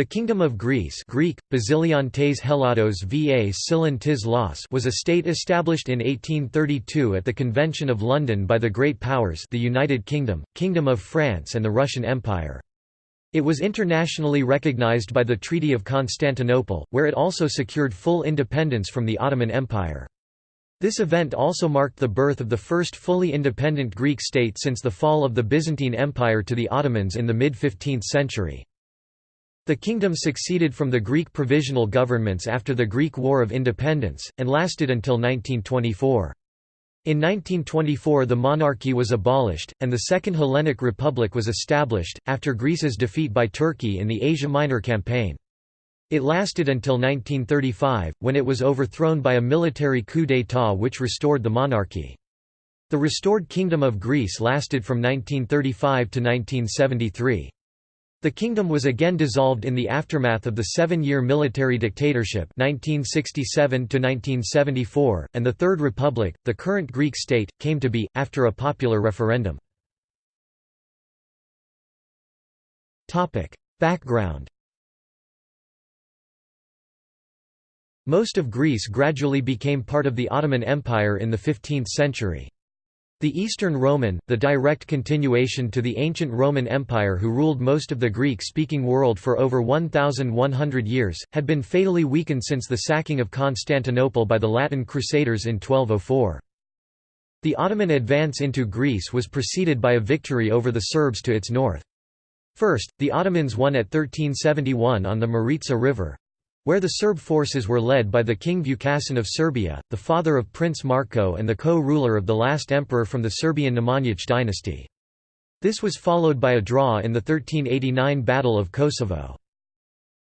The Kingdom of Greece Greek, Basilion tes Helados va Los was a state established in 1832 at the Convention of London by the Great Powers the United Kingdom, Kingdom of France and the Russian Empire. It was internationally recognized by the Treaty of Constantinople, where it also secured full independence from the Ottoman Empire. This event also marked the birth of the first fully independent Greek state since the fall of the Byzantine Empire to the Ottomans in the mid-15th century. The kingdom succeeded from the Greek provisional governments after the Greek War of Independence, and lasted until 1924. In 1924 the monarchy was abolished, and the Second Hellenic Republic was established, after Greece's defeat by Turkey in the Asia Minor campaign. It lasted until 1935, when it was overthrown by a military coup d'état which restored the monarchy. The restored Kingdom of Greece lasted from 1935 to 1973. The kingdom was again dissolved in the aftermath of the seven-year military dictatorship 1967 and the Third Republic, the current Greek state, came to be, after a popular referendum. Background Most of Greece gradually became part of the Ottoman Empire in the 15th century. The Eastern Roman, the direct continuation to the ancient Roman Empire who ruled most of the Greek-speaking world for over 1,100 years, had been fatally weakened since the sacking of Constantinople by the Latin Crusaders in 1204. The Ottoman advance into Greece was preceded by a victory over the Serbs to its north. First, the Ottomans won at 1371 on the Maritsa River, where the Serb forces were led by the King Vukašin of Serbia, the father of Prince Marko and the co-ruler of the last emperor from the Serbian Nemanjić dynasty. This was followed by a draw in the 1389 Battle of Kosovo.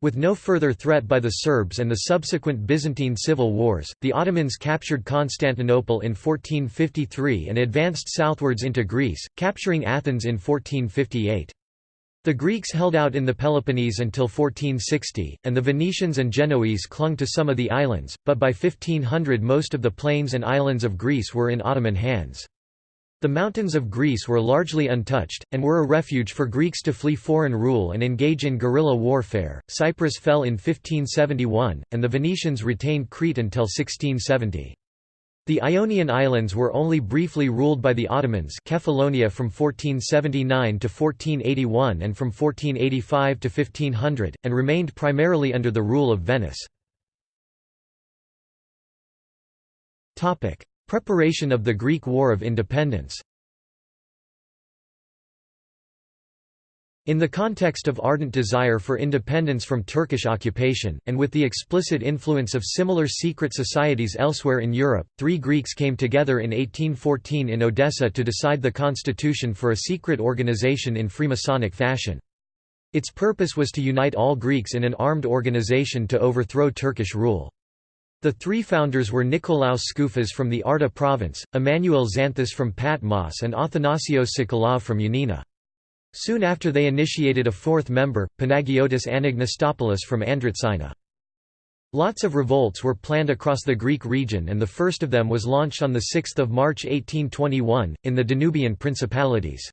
With no further threat by the Serbs and the subsequent Byzantine civil wars, the Ottomans captured Constantinople in 1453 and advanced southwards into Greece, capturing Athens in 1458. The Greeks held out in the Peloponnese until 1460, and the Venetians and Genoese clung to some of the islands, but by 1500 most of the plains and islands of Greece were in Ottoman hands. The mountains of Greece were largely untouched, and were a refuge for Greeks to flee foreign rule and engage in guerrilla warfare. Cyprus fell in 1571, and the Venetians retained Crete until 1670. The Ionian Islands were only briefly ruled by the Ottomans Kefalonia from 1479 to 1481 and from 1485 to 1500, and remained primarily under the rule of Venice. Preparation of the Greek War of Independence In the context of ardent desire for independence from Turkish occupation, and with the explicit influence of similar secret societies elsewhere in Europe, three Greeks came together in 1814 in Odessa to decide the constitution for a secret organization in Freemasonic fashion. Its purpose was to unite all Greeks in an armed organization to overthrow Turkish rule. The three founders were Nikolaos Skoufas from the Arta province, Emmanuel Xanthos from Patmos and Athanasios Tsakalov from Yanina. Soon after they initiated a fourth member, Panagiotis Anagnostopoulos from Andritzina. Lots of revolts were planned across the Greek region and the first of them was launched on 6 March 1821, in the Danubian Principalities.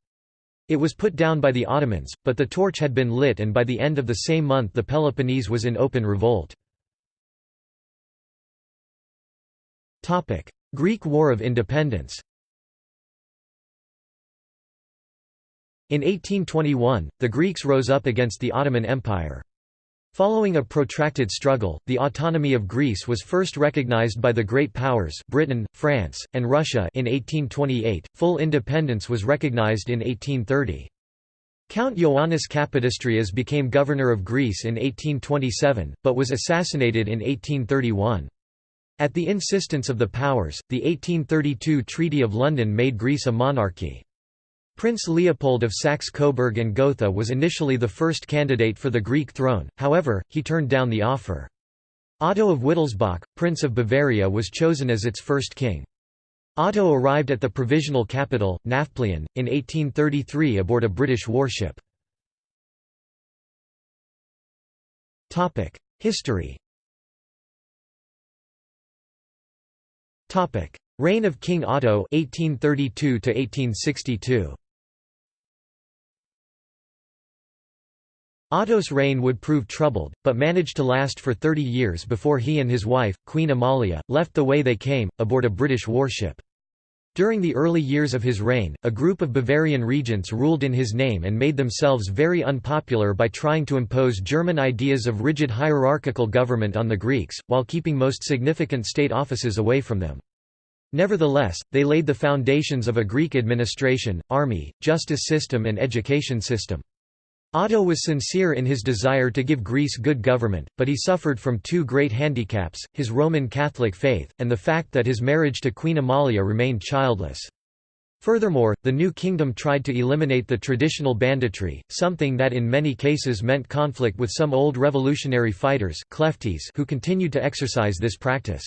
It was put down by the Ottomans, but the torch had been lit and by the end of the same month the Peloponnese was in open revolt. Greek War of Independence In 1821, the Greeks rose up against the Ottoman Empire. Following a protracted struggle, the autonomy of Greece was first recognized by the Great Powers Britain, France, and Russia in 1828. Full independence was recognized in 1830. Count Ioannis Kapodistrias became governor of Greece in 1827, but was assassinated in 1831. At the insistence of the powers, the 1832 Treaty of London made Greece a monarchy. Prince Leopold of Saxe-Coburg and Gotha was initially the first candidate for the Greek throne, however, he turned down the offer. Otto of Wittelsbach, Prince of Bavaria was chosen as its first king. Otto arrived at the provisional capital, Nafplion, in 1833 aboard a British warship. History Reign of King Otto 1832 to 1862 Otto's reign would prove troubled, but managed to last for 30 years before he and his wife, Queen Amalia, left the way they came, aboard a British warship. During the early years of his reign, a group of Bavarian regents ruled in his name and made themselves very unpopular by trying to impose German ideas of rigid hierarchical government on the Greeks, while keeping most significant state offices away from them. Nevertheless, they laid the foundations of a Greek administration, army, justice system and education system. Otto was sincere in his desire to give Greece good government, but he suffered from two great handicaps, his Roman Catholic faith, and the fact that his marriage to Queen Amalia remained childless. Furthermore, the new kingdom tried to eliminate the traditional banditry, something that in many cases meant conflict with some old revolutionary fighters who continued to exercise this practice.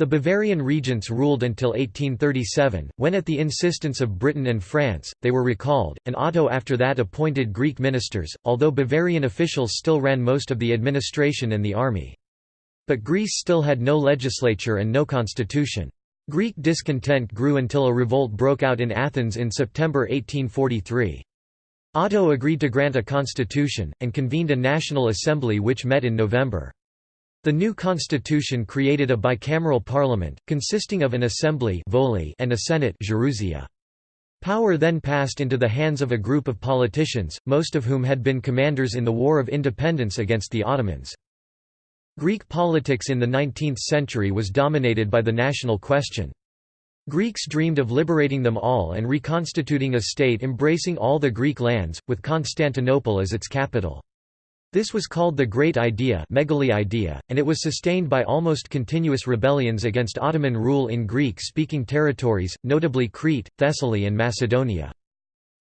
The Bavarian regents ruled until 1837, when at the insistence of Britain and France, they were recalled, and Otto after that appointed Greek ministers, although Bavarian officials still ran most of the administration and the army. But Greece still had no legislature and no constitution. Greek discontent grew until a revolt broke out in Athens in September 1843. Otto agreed to grant a constitution, and convened a national assembly which met in November. The new constitution created a bicameral parliament, consisting of an assembly and a senate Power then passed into the hands of a group of politicians, most of whom had been commanders in the War of Independence against the Ottomans. Greek politics in the 19th century was dominated by the national question. Greeks dreamed of liberating them all and reconstituting a state embracing all the Greek lands, with Constantinople as its capital. This was called the Great Idea, idea and it was sustained by almost continuous rebellions against Ottoman rule in Greek-speaking territories, notably Crete, Thessaly and Macedonia.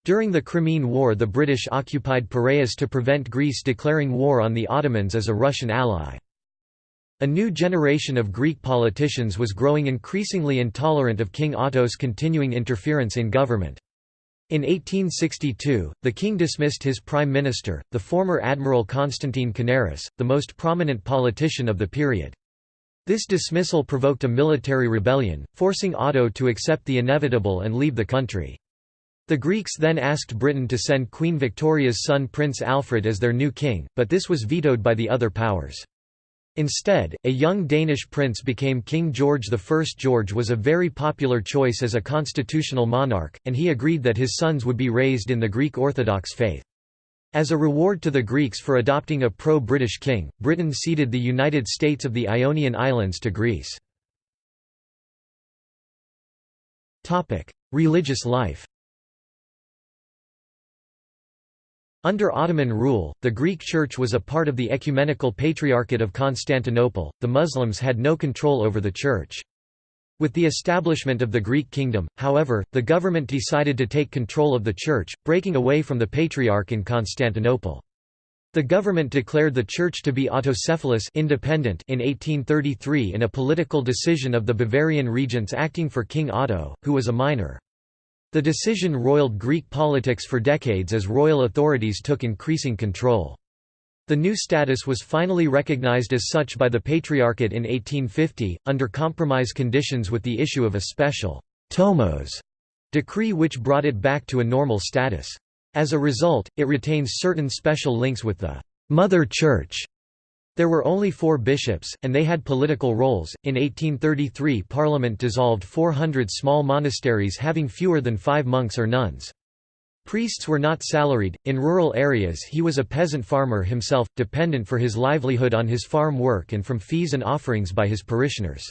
During the Crimean War the British occupied Piraeus to prevent Greece declaring war on the Ottomans as a Russian ally. A new generation of Greek politicians was growing increasingly intolerant of King Otto's continuing interference in government. In 1862, the king dismissed his prime minister, the former Admiral Constantine Kanaris, the most prominent politician of the period. This dismissal provoked a military rebellion, forcing Otto to accept the inevitable and leave the country. The Greeks then asked Britain to send Queen Victoria's son Prince Alfred as their new king, but this was vetoed by the other powers. Instead, a young Danish prince became King George I. George was a very popular choice as a constitutional monarch, and he agreed that his sons would be raised in the Greek Orthodox faith. As a reward to the Greeks for adopting a pro-British king, Britain ceded the United States of the Ionian Islands to Greece. Religious life Under Ottoman rule, the Greek Church was a part of the Ecumenical Patriarchate of Constantinople, the Muslims had no control over the Church. With the establishment of the Greek kingdom, however, the government decided to take control of the Church, breaking away from the Patriarch in Constantinople. The government declared the Church to be autocephalous independent in 1833 in a political decision of the Bavarian regents acting for King Otto, who was a minor. The decision roiled Greek politics for decades as royal authorities took increasing control. The new status was finally recognized as such by the Patriarchate in 1850, under compromise conditions with the issue of a special «tomos» decree which brought it back to a normal status. As a result, it retains certain special links with the «Mother Church» There were only four bishops, and they had political roles. In 1833, Parliament dissolved 400 small monasteries having fewer than five monks or nuns. Priests were not salaried. In rural areas, he was a peasant farmer himself, dependent for his livelihood on his farm work and from fees and offerings by his parishioners.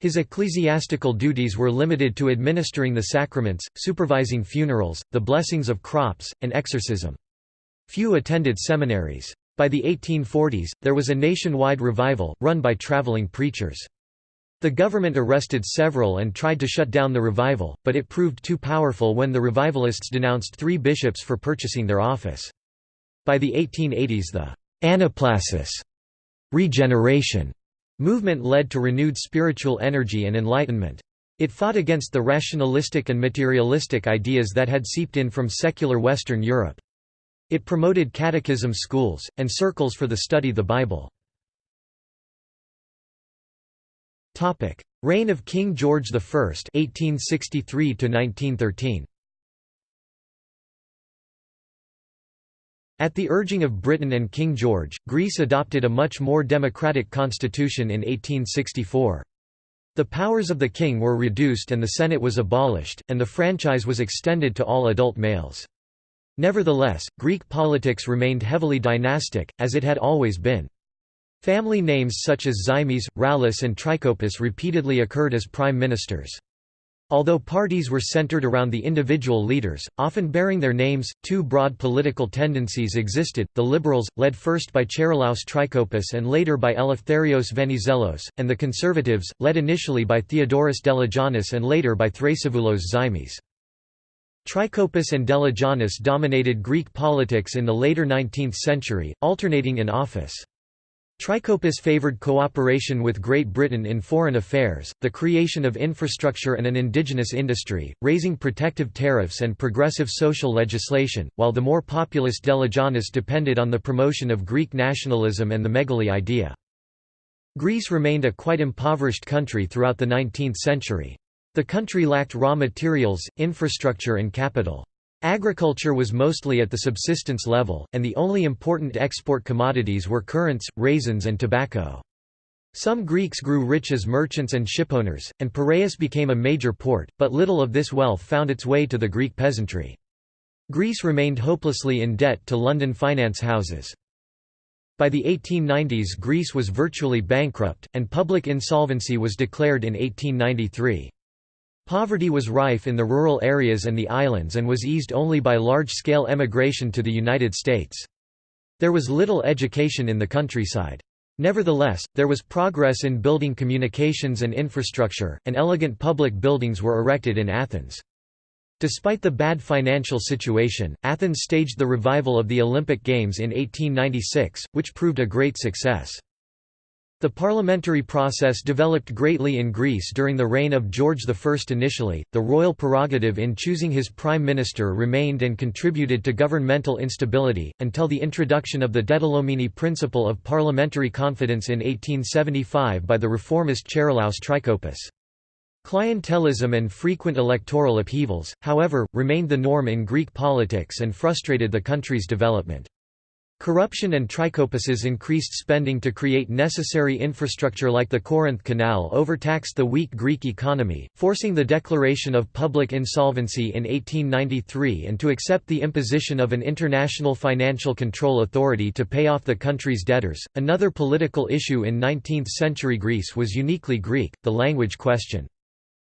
His ecclesiastical duties were limited to administering the sacraments, supervising funerals, the blessings of crops, and exorcism. Few attended seminaries. By the 1840s, there was a nationwide revival, run by traveling preachers. The government arrested several and tried to shut down the revival, but it proved too powerful when the revivalists denounced three bishops for purchasing their office. By the 1880s the «anaplasis» regeneration movement led to renewed spiritual energy and enlightenment. It fought against the rationalistic and materialistic ideas that had seeped in from secular Western Europe. It promoted catechism schools, and circles for the study of the Bible. Reign of King George I 1863 -1913. At the urging of Britain and King George, Greece adopted a much more democratic constitution in 1864. The powers of the king were reduced and the Senate was abolished, and the franchise was extended to all adult males. Nevertheless, Greek politics remained heavily dynastic, as it had always been. Family names such as Zaimis, Rallis and Trikoupis repeatedly occurred as prime ministers. Although parties were centered around the individual leaders, often bearing their names, two broad political tendencies existed, the liberals, led first by Charilaos Trikoupis and later by Eleftherios Venizelos, and the conservatives, led initially by Theodoros Deligiannis and later by Thrasivoulos Zaimis. Trikoupis and Deligiannis dominated Greek politics in the later 19th century, alternating in office. Trikoupis favored cooperation with Great Britain in foreign affairs, the creation of infrastructure and an indigenous industry, raising protective tariffs and progressive social legislation, while the more populist Deligiannis depended on the promotion of Greek nationalism and the megali idea. Greece remained a quite impoverished country throughout the 19th century. The country lacked raw materials, infrastructure and capital. Agriculture was mostly at the subsistence level, and the only important export commodities were currants, raisins and tobacco. Some Greeks grew rich as merchants and shipowners, and Piraeus became a major port, but little of this wealth found its way to the Greek peasantry. Greece remained hopelessly in debt to London finance houses. By the 1890s Greece was virtually bankrupt, and public insolvency was declared in 1893. Poverty was rife in the rural areas and the islands and was eased only by large-scale emigration to the United States. There was little education in the countryside. Nevertheless, there was progress in building communications and infrastructure, and elegant public buildings were erected in Athens. Despite the bad financial situation, Athens staged the revival of the Olympic Games in 1896, which proved a great success. The parliamentary process developed greatly in Greece during the reign of George I. Initially, the royal prerogative in choosing his prime minister remained and contributed to governmental instability, until the introduction of the Dedilomeni principle of parliamentary confidence in 1875 by the reformist Charilaos Trikoupis. Clientelism and frequent electoral upheavals, however, remained the norm in Greek politics and frustrated the country's development. Corruption and Trikoupis's increased spending to create necessary infrastructure like the Corinth Canal overtaxed the weak Greek economy, forcing the declaration of public insolvency in 1893 and to accept the imposition of an international financial control authority to pay off the country's debtors. Another political issue in 19th century Greece was uniquely Greek, the language question.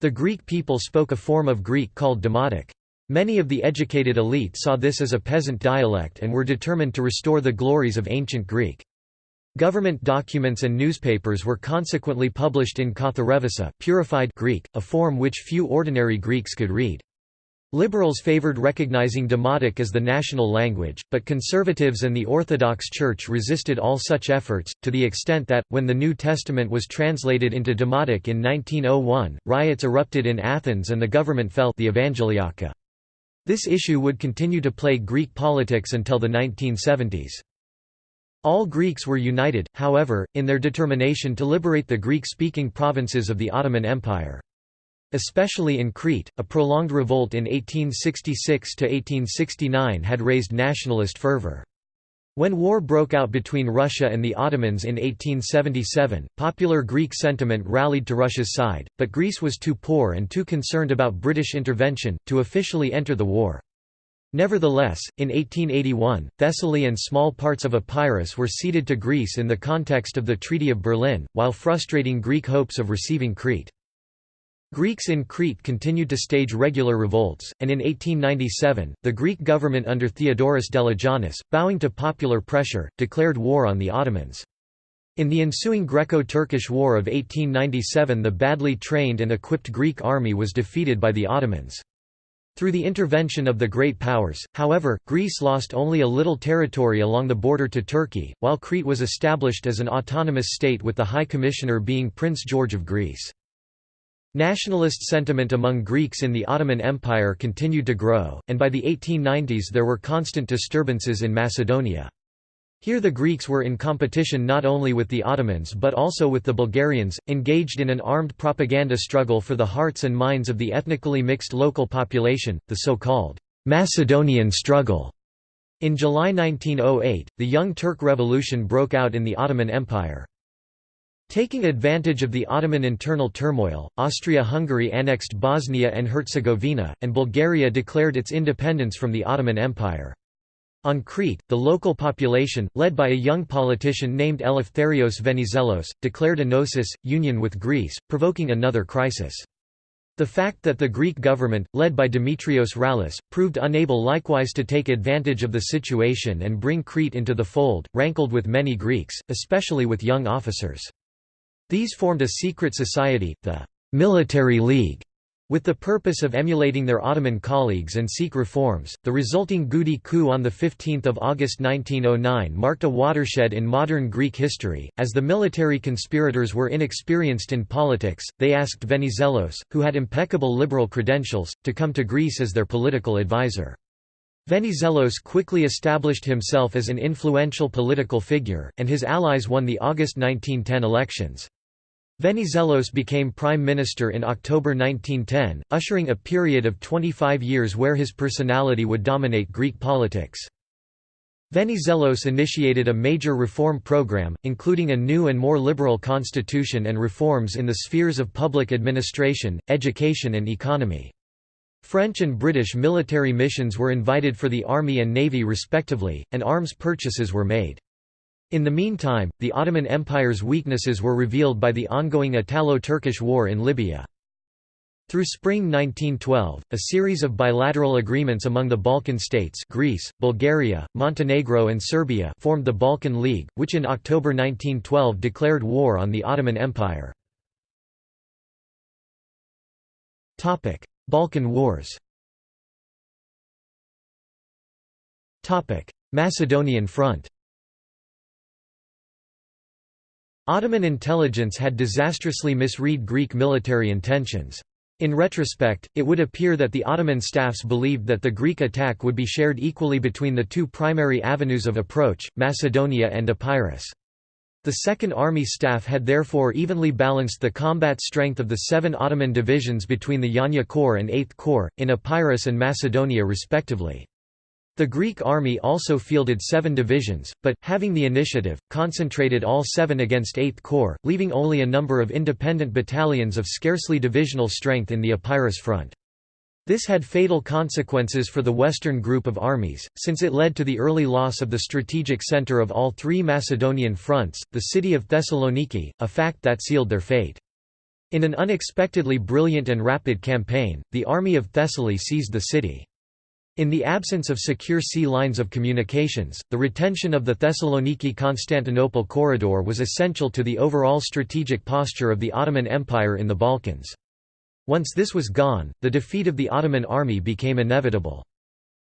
The Greek people spoke a form of Greek called Demotic. Many of the educated elite saw this as a peasant dialect and were determined to restore the glories of ancient Greek. Government documents and newspapers were consequently published in Katharevousa purified Greek, a form which few ordinary Greeks could read. Liberals favored recognizing Demotic as the national language, but conservatives and the Orthodox Church resisted all such efforts, to the extent that, when the New Testament was translated into Demotic in 1901, riots erupted in Athens and the government fell the Evangeliaka. This issue would continue to plague Greek politics until the 1970s. All Greeks were united, however, in their determination to liberate the Greek-speaking provinces of the Ottoman Empire. Especially in Crete, a prolonged revolt in 1866–1869 had raised nationalist fervor. When war broke out between Russia and the Ottomans in 1877, popular Greek sentiment rallied to Russia's side, but Greece was too poor and too concerned about British intervention, to officially enter the war. Nevertheless, in 1881, Thessaly and small parts of Epirus were ceded to Greece in the context of the Treaty of Berlin, while frustrating Greek hopes of receiving Crete. Greeks in Crete continued to stage regular revolts, and in 1897, the Greek government under Theodoros Deligiannis, bowing to popular pressure, declared war on the Ottomans. In the ensuing Greco-Turkish War of 1897 the badly trained and equipped Greek army was defeated by the Ottomans. Through the intervention of the Great Powers, however, Greece lost only a little territory along the border to Turkey, while Crete was established as an autonomous state with the High Commissioner being Prince George of Greece. Nationalist sentiment among Greeks in the Ottoman Empire continued to grow, and by the 1890s there were constant disturbances in Macedonia. Here the Greeks were in competition not only with the Ottomans but also with the Bulgarians, engaged in an armed propaganda struggle for the hearts and minds of the ethnically mixed local population, the so-called Macedonian struggle. In July 1908, the Young Turk Revolution broke out in the Ottoman Empire. Taking advantage of the Ottoman internal turmoil, Austria-Hungary annexed Bosnia and Herzegovina, and Bulgaria declared its independence from the Ottoman Empire. On Crete, the local population, led by a young politician named Eleftherios Venizelos, declared enosis, union with Greece, provoking another crisis. The fact that the Greek government, led by Dimitrios Rallis, proved unable likewise to take advantage of the situation and bring Crete into the fold, rankled with many Greeks, especially with young officers. These formed a secret society, the Military League, with the purpose of emulating their Ottoman colleagues and seek reforms. The resulting Goudi coup on 15 August 1909 marked a watershed in modern Greek history. As the military conspirators were inexperienced in politics, they asked Venizelos, who had impeccable liberal credentials, to come to Greece as their political advisor. Venizelos quickly established himself as an influential political figure, and his allies won the August 1910 elections. Venizelos became prime minister in October 1910, ushering a period of 25 years where his personality would dominate Greek politics. Venizelos initiated a major reform program, including a new and more liberal constitution and reforms in the spheres of public administration, education and economy. French and British military missions were invited for the army and navy respectively, and arms purchases were made. In the meantime, the Ottoman Empire's weaknesses were revealed by the ongoing Italo-Turkish War in Libya. Through spring 1912, a series of bilateral agreements among the Balkan states Greece, Bulgaria, Montenegro and Serbia formed the Balkan League, which in October 1912 declared war on the Ottoman Empire. Balkan Wars Macedonian Front Ottoman intelligence had disastrously misread Greek military intentions. In retrospect, it would appear that the Ottoman staffs believed that the Greek attack would be shared equally between the two primary avenues of approach, Macedonia and Epirus. The Second Army staff had therefore evenly balanced the combat strength of the seven Ottoman divisions between the Yanya Corps and Eighth Corps, in Epirus and Macedonia respectively. The Greek army also fielded seven divisions, but, having the initiative, concentrated all seven against Eighth Corps, leaving only a number of independent battalions of scarcely divisional strength in the Epirus front. This had fatal consequences for the western group of armies, since it led to the early loss of the strategic center of all three Macedonian fronts, the city of Thessaloniki, a fact that sealed their fate. In an unexpectedly brilliant and rapid campaign, the army of Thessaly seized the city. In the absence of secure sea lines of communications, the retention of the Thessaloniki-Constantinople corridor was essential to the overall strategic posture of the Ottoman Empire in the Balkans. Once this was gone, the defeat of the Ottoman army became inevitable.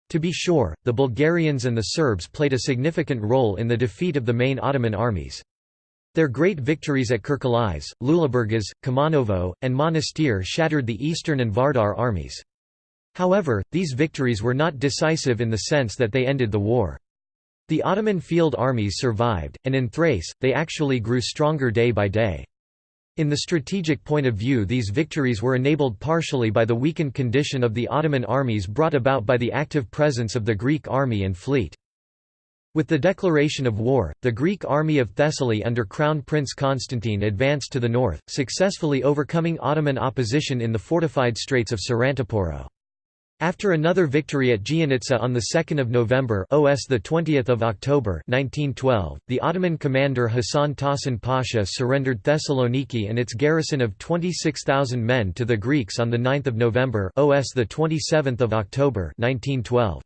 To be sure, the Bulgarians and the Serbs played a significant role in the defeat of the main Ottoman armies. Their great victories at Kirkalies, Lule Burgas, Kumanovo, and Monastir shattered the Eastern and Vardar armies. However, these victories were not decisive in the sense that they ended the war. The Ottoman field armies survived, and in Thrace, they actually grew stronger day by day. In the strategic point of view these victories were enabled partially by the weakened condition of the Ottoman armies brought about by the active presence of the Greek army and fleet. With the declaration of war, the Greek army of Thessaly under Crown Prince Constantine advanced to the north, successfully overcoming Ottoman opposition in the fortified Straits of Sarantaporo. After another victory at Giannitsa on 2 November OS 20 October 1912, the Ottoman commander Hassan Tahsin Pasha surrendered Thessaloniki and its garrison of 26,000 men to the Greeks on 9 November OS 27 October 1912.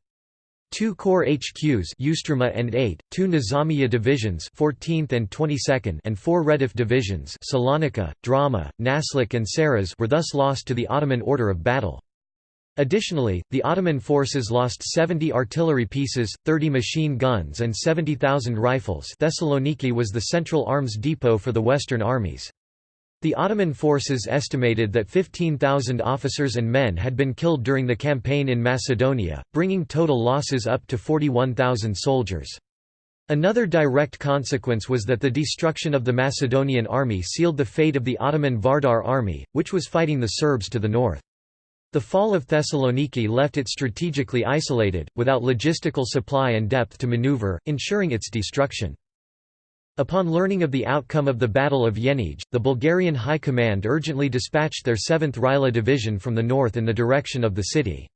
Two corps HQs Ustrama and 8, two Nizamiya divisions 14th and 22nd and four Redif divisions Salonika, Drama, Naslik and Saras were thus lost to the Ottoman order of battle. Additionally, the Ottoman forces lost 70 artillery pieces, 30 machine guns and 70,000 rifles Thessaloniki was the central arms depot for the Western armies. The Ottoman forces estimated that 15,000 officers and men had been killed during the campaign in Macedonia, bringing total losses up to 41,000 soldiers. Another direct consequence was that the destruction of the Macedonian army sealed the fate of the Ottoman Vardar army, which was fighting the Serbs to the north. The fall of Thessaloniki left it strategically isolated, without logistical supply and depth to maneuver, ensuring its destruction. Upon learning of the outcome of the Battle of Yenidje, the Bulgarian High Command urgently dispatched their 7th Rila Division from the north in the direction of the city.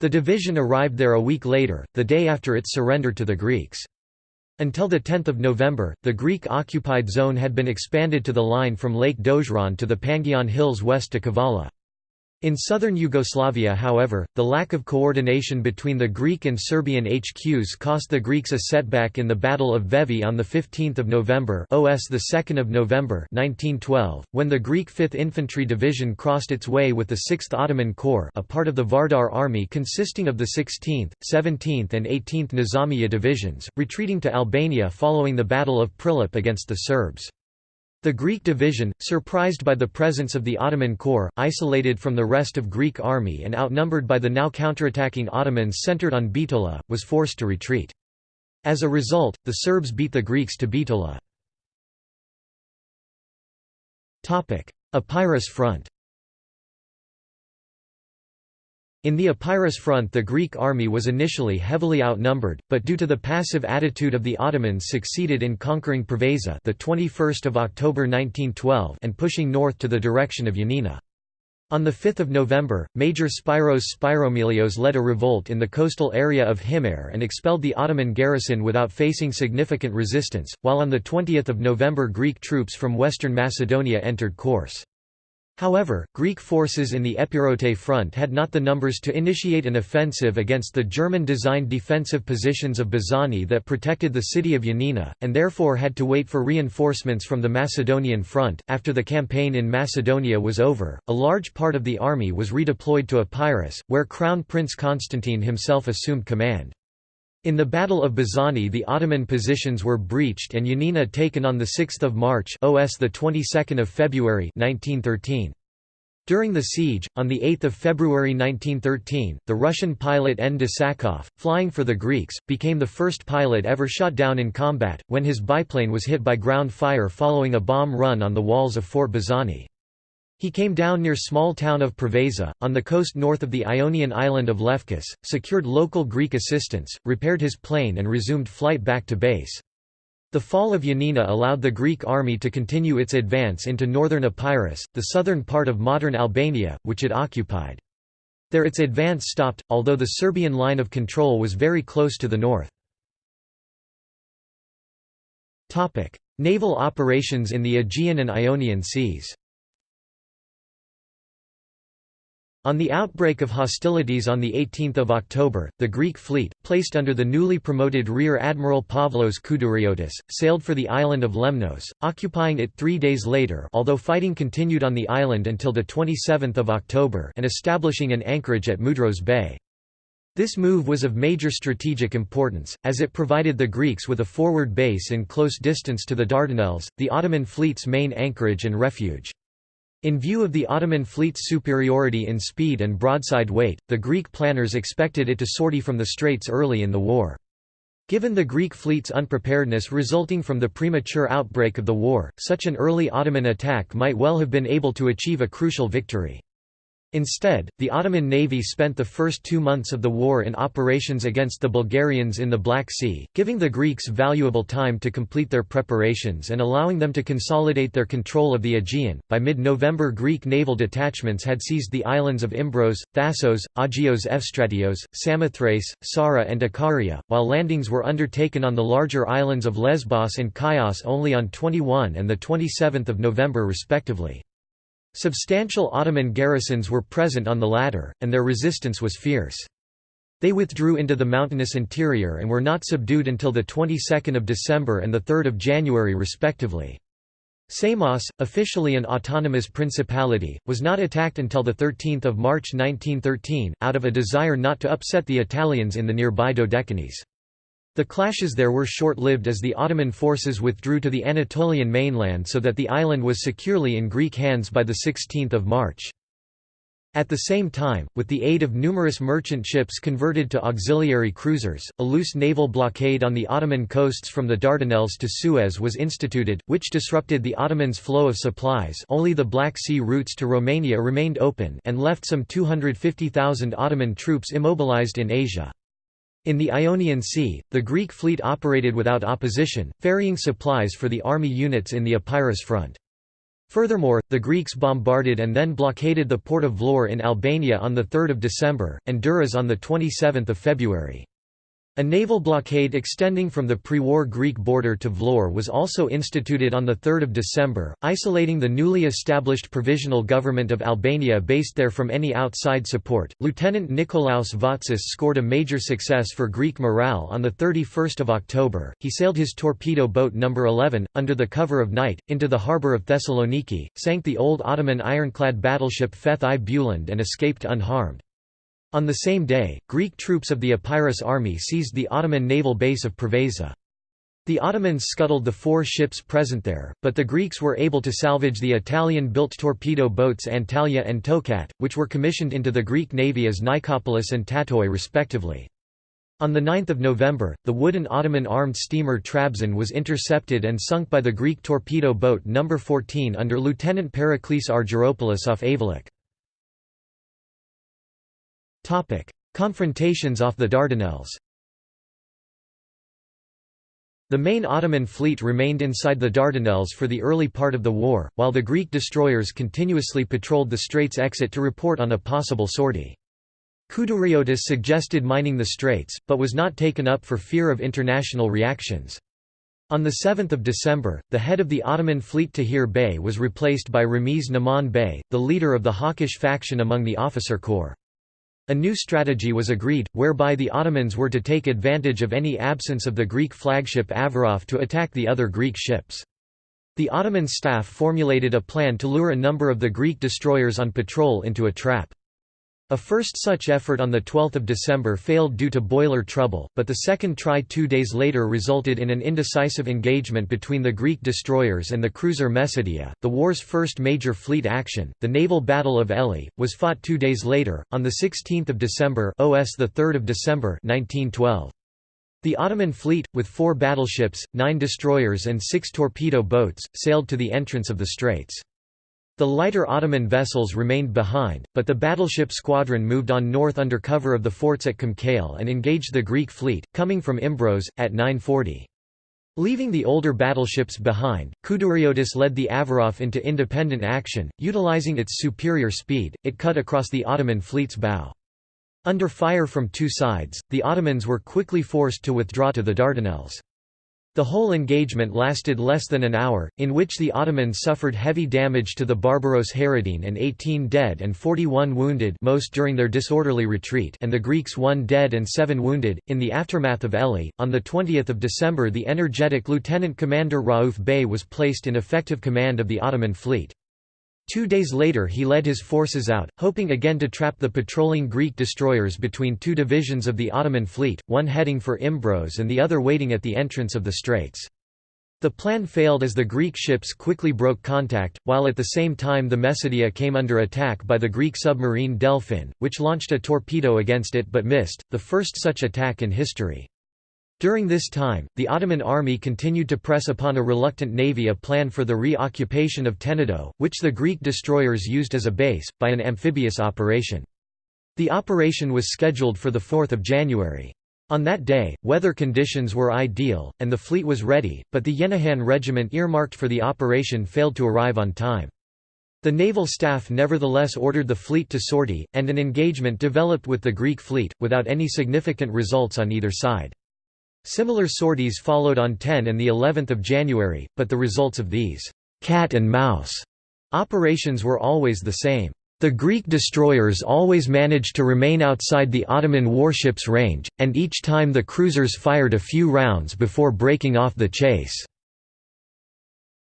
The division arrived there a week later, the day after its surrender to the Greeks. Until 10 November, the Greek-occupied zone had been expanded to the line from Lake Dozhran to the Pangaion Hills west to Kavala. In southern Yugoslavia however, the lack of coordination between the Greek and Serbian HQs cost the Greeks a setback in the Battle of Vevi on 15 November OS 2 November 1912, when the Greek 5th Infantry Division crossed its way with the 6th Ottoman Corps a part of the Vardar Army consisting of the 16th, 17th and 18th Nizamiya divisions, retreating to Albania following the Battle of Prilep against the Serbs. The Greek division, surprised by the presence of the Ottoman corps, isolated from the rest of Greek army and outnumbered by the now counterattacking Ottomans centered on Bitola, was forced to retreat. As a result, the Serbs beat the Greeks to Bitola. Epirus front In the Epirus front the Greek army was initially heavily outnumbered, but due to the passive attitude of the Ottomans succeeded in conquering Preveza the 21st of October 1912 and pushing north to the direction of Yanina. On 5 November, Major Spyros Spyromilios led a revolt in the coastal area of Himare and expelled the Ottoman garrison without facing significant resistance, while on 20 November Greek troops from western Macedonia entered Korce. However, Greek forces in the Epirote front had not the numbers to initiate an offensive against the German-designed defensive positions of Bazani that protected the city of Yanina, and therefore had to wait for reinforcements from the Macedonian front. After the campaign in Macedonia was over, a large part of the army was redeployed to Epirus, where Crown Prince Constantine himself assumed command. In the Battle of Bazani the Ottoman positions were breached and Yanina taken on 6 March OS of February 1913. During the siege, on 8 February 1913, the Russian pilot N. Desakov, flying for the Greeks, became the first pilot ever shot down in combat, when his biplane was hit by ground fire following a bomb run on the walls of Fort Bazani. He came down near small town of Preveza, on the coast north of the Ionian island of Lefkas, secured local Greek assistance, repaired his plane and resumed flight back to base. The fall of Yanina allowed the Greek army to continue its advance into northern Epirus, the southern part of modern Albania, which it occupied. There its advance stopped, although the Serbian line of control was very close to the north. Naval operations in the Aegean and Ionian Seas On the outbreak of hostilities on 18 October, the Greek fleet, placed under the newly promoted Rear Admiral Pavlos Kountouriotis, sailed for the island of Lemnos, occupying it three days later although fighting continued on the island until 27 October and establishing an anchorage at Mudros Bay. This move was of major strategic importance, as it provided the Greeks with a forward base in close distance to the Dardanelles, the Ottoman fleet's main anchorage and refuge. In view of the Ottoman fleet's superiority in speed and broadside weight, the Greek planners expected it to sortie from the straits early in the war. Given the Greek fleet's unpreparedness resulting from the premature outbreak of the war, such an early Ottoman attack might well have been able to achieve a crucial victory. Instead, the Ottoman navy spent the first two months of the war in operations against the Bulgarians in the Black Sea, giving the Greeks valuable time to complete their preparations and allowing them to consolidate their control of the Aegean. By mid November, Greek naval detachments had seized the islands of Imbros, Thassos, Agios Evstratios, Samothrace, Psara, and Ikaria, while landings were undertaken on the larger islands of Lesbos and Chios only on 21 and 27 November respectively. Substantial Ottoman garrisons were present on the latter, and their resistance was fierce. They withdrew into the mountainous interior and were not subdued until the 22nd of December and the 3rd of January respectively. Samos, officially an autonomous principality, was not attacked until the 13th of March 1913, out of a desire not to upset the Italians in the nearby Dodecanese. The clashes there were short-lived as the Ottoman forces withdrew to the Anatolian mainland so that the island was securely in Greek hands by 16 March. At the same time, with the aid of numerous merchant ships converted to auxiliary cruisers, a loose naval blockade on the Ottoman coasts from the Dardanelles to Suez was instituted, which disrupted the Ottomans' flow of supplies only the Black Sea routes to Romania remained open and left some 250,000 Ottoman troops immobilized in Asia. In the Ionian Sea, the Greek fleet operated without opposition, ferrying supplies for the army units in the Epirus front. Furthermore, the Greeks bombarded and then blockaded the port of Vlorë in Albania on 3 December, and Durrës on 27 February. A naval blockade extending from the pre-war Greek border to Vlorë was also instituted on 3 December, isolating the newly established provisional government of Albania based there from any outside support. Lieutenant Nikolaos Vatsis scored a major success for Greek morale on 31 October. He sailed his torpedo boat No. 11, under the cover of night, into the harbour of Thessaloniki, sank the old Ottoman ironclad battleship Feth-i Bulund and escaped unharmed. On the same day, Greek troops of the Epirus army seized the Ottoman naval base of Preveza. The Ottomans scuttled the four ships present there, but the Greeks were able to salvage the Italian-built torpedo boats Antalya and Tokat, which were commissioned into the Greek navy as Nikopolis and Tatoi respectively. On 9 November, the wooden Ottoman armed steamer Trabzon was intercepted and sunk by the Greek torpedo boat No. 14 under Lieutenant Pericles Argyropoulos off Ayvalık. Confrontations off the Dardanelles The main Ottoman fleet remained inside the Dardanelles for the early part of the war, while the Greek destroyers continuously patrolled the straits exit to report on a possible sortie. Kountouriotis suggested mining the straits, but was not taken up for fear of international reactions. On 7 December, the head of the Ottoman fleet Tahir Bey was replaced by Ramiz Naman Bey, the leader of the hawkish faction among the officer corps. A new strategy was agreed, whereby the Ottomans were to take advantage of any absence of the Greek flagship Averof to attack the other Greek ships. The Ottoman staff formulated a plan to lure a number of the Greek destroyers on patrol into a trap. A first such effort on 12 December failed due to boiler trouble, but the second try two days later resulted in an indecisive engagement between the Greek destroyers and the cruiser Mesudiye. The war's first major fleet action, the naval Battle of Elli, was fought two days later, on 16 December OS 3 December 1912. The Ottoman fleet, with four battleships, nine destroyers and six torpedo boats, sailed to the entrance of the straits. The lighter Ottoman vessels remained behind, but the battleship squadron moved on north under cover of the forts at Kumkale and engaged the Greek fleet, coming from Imbros, at 940. Leaving the older battleships behind, Kountouriotis led the Averof into independent action, utilizing its superior speed, it cut across the Ottoman fleet's bow. Under fire from two sides, the Ottomans were quickly forced to withdraw to the Dardanelles. The whole engagement lasted less than an hour, in which the Ottomans suffered heavy damage to the Barbaros Hayreddin and 18 dead and 41 wounded most during their disorderly retreat and the Greeks 1 dead and 7 wounded. In the aftermath of Elli, on 20 December the energetic Lieutenant Commander Rauf Bey was placed in effective command of the Ottoman fleet. Two days later he led his forces out, hoping again to trap the patrolling Greek destroyers between two divisions of the Ottoman fleet, one heading for Imbros and the other waiting at the entrance of the straits. The plan failed as the Greek ships quickly broke contact, while at the same time the Mesudiye came under attack by the Greek submarine Delfin, which launched a torpedo against it but missed, the first such attack in history. During this time, the Ottoman army continued to press upon a reluctant navy a plan for the re-occupation of Tenedo, which the Greek destroyers used as a base, by an amphibious operation. The operation was scheduled for 4 January. On that day, weather conditions were ideal, and the fleet was ready, but the Yenahan regiment earmarked for the operation failed to arrive on time. The naval staff nevertheless ordered the fleet to sortie, and an engagement developed with the Greek fleet, without any significant results on either side. Similar sorties followed on 10 and the 11th of January, but the results of these cat and mouse operations were always the same. The Greek destroyers always managed to remain outside the Ottoman warships' range, and each time the cruisers fired a few rounds before breaking off the chase.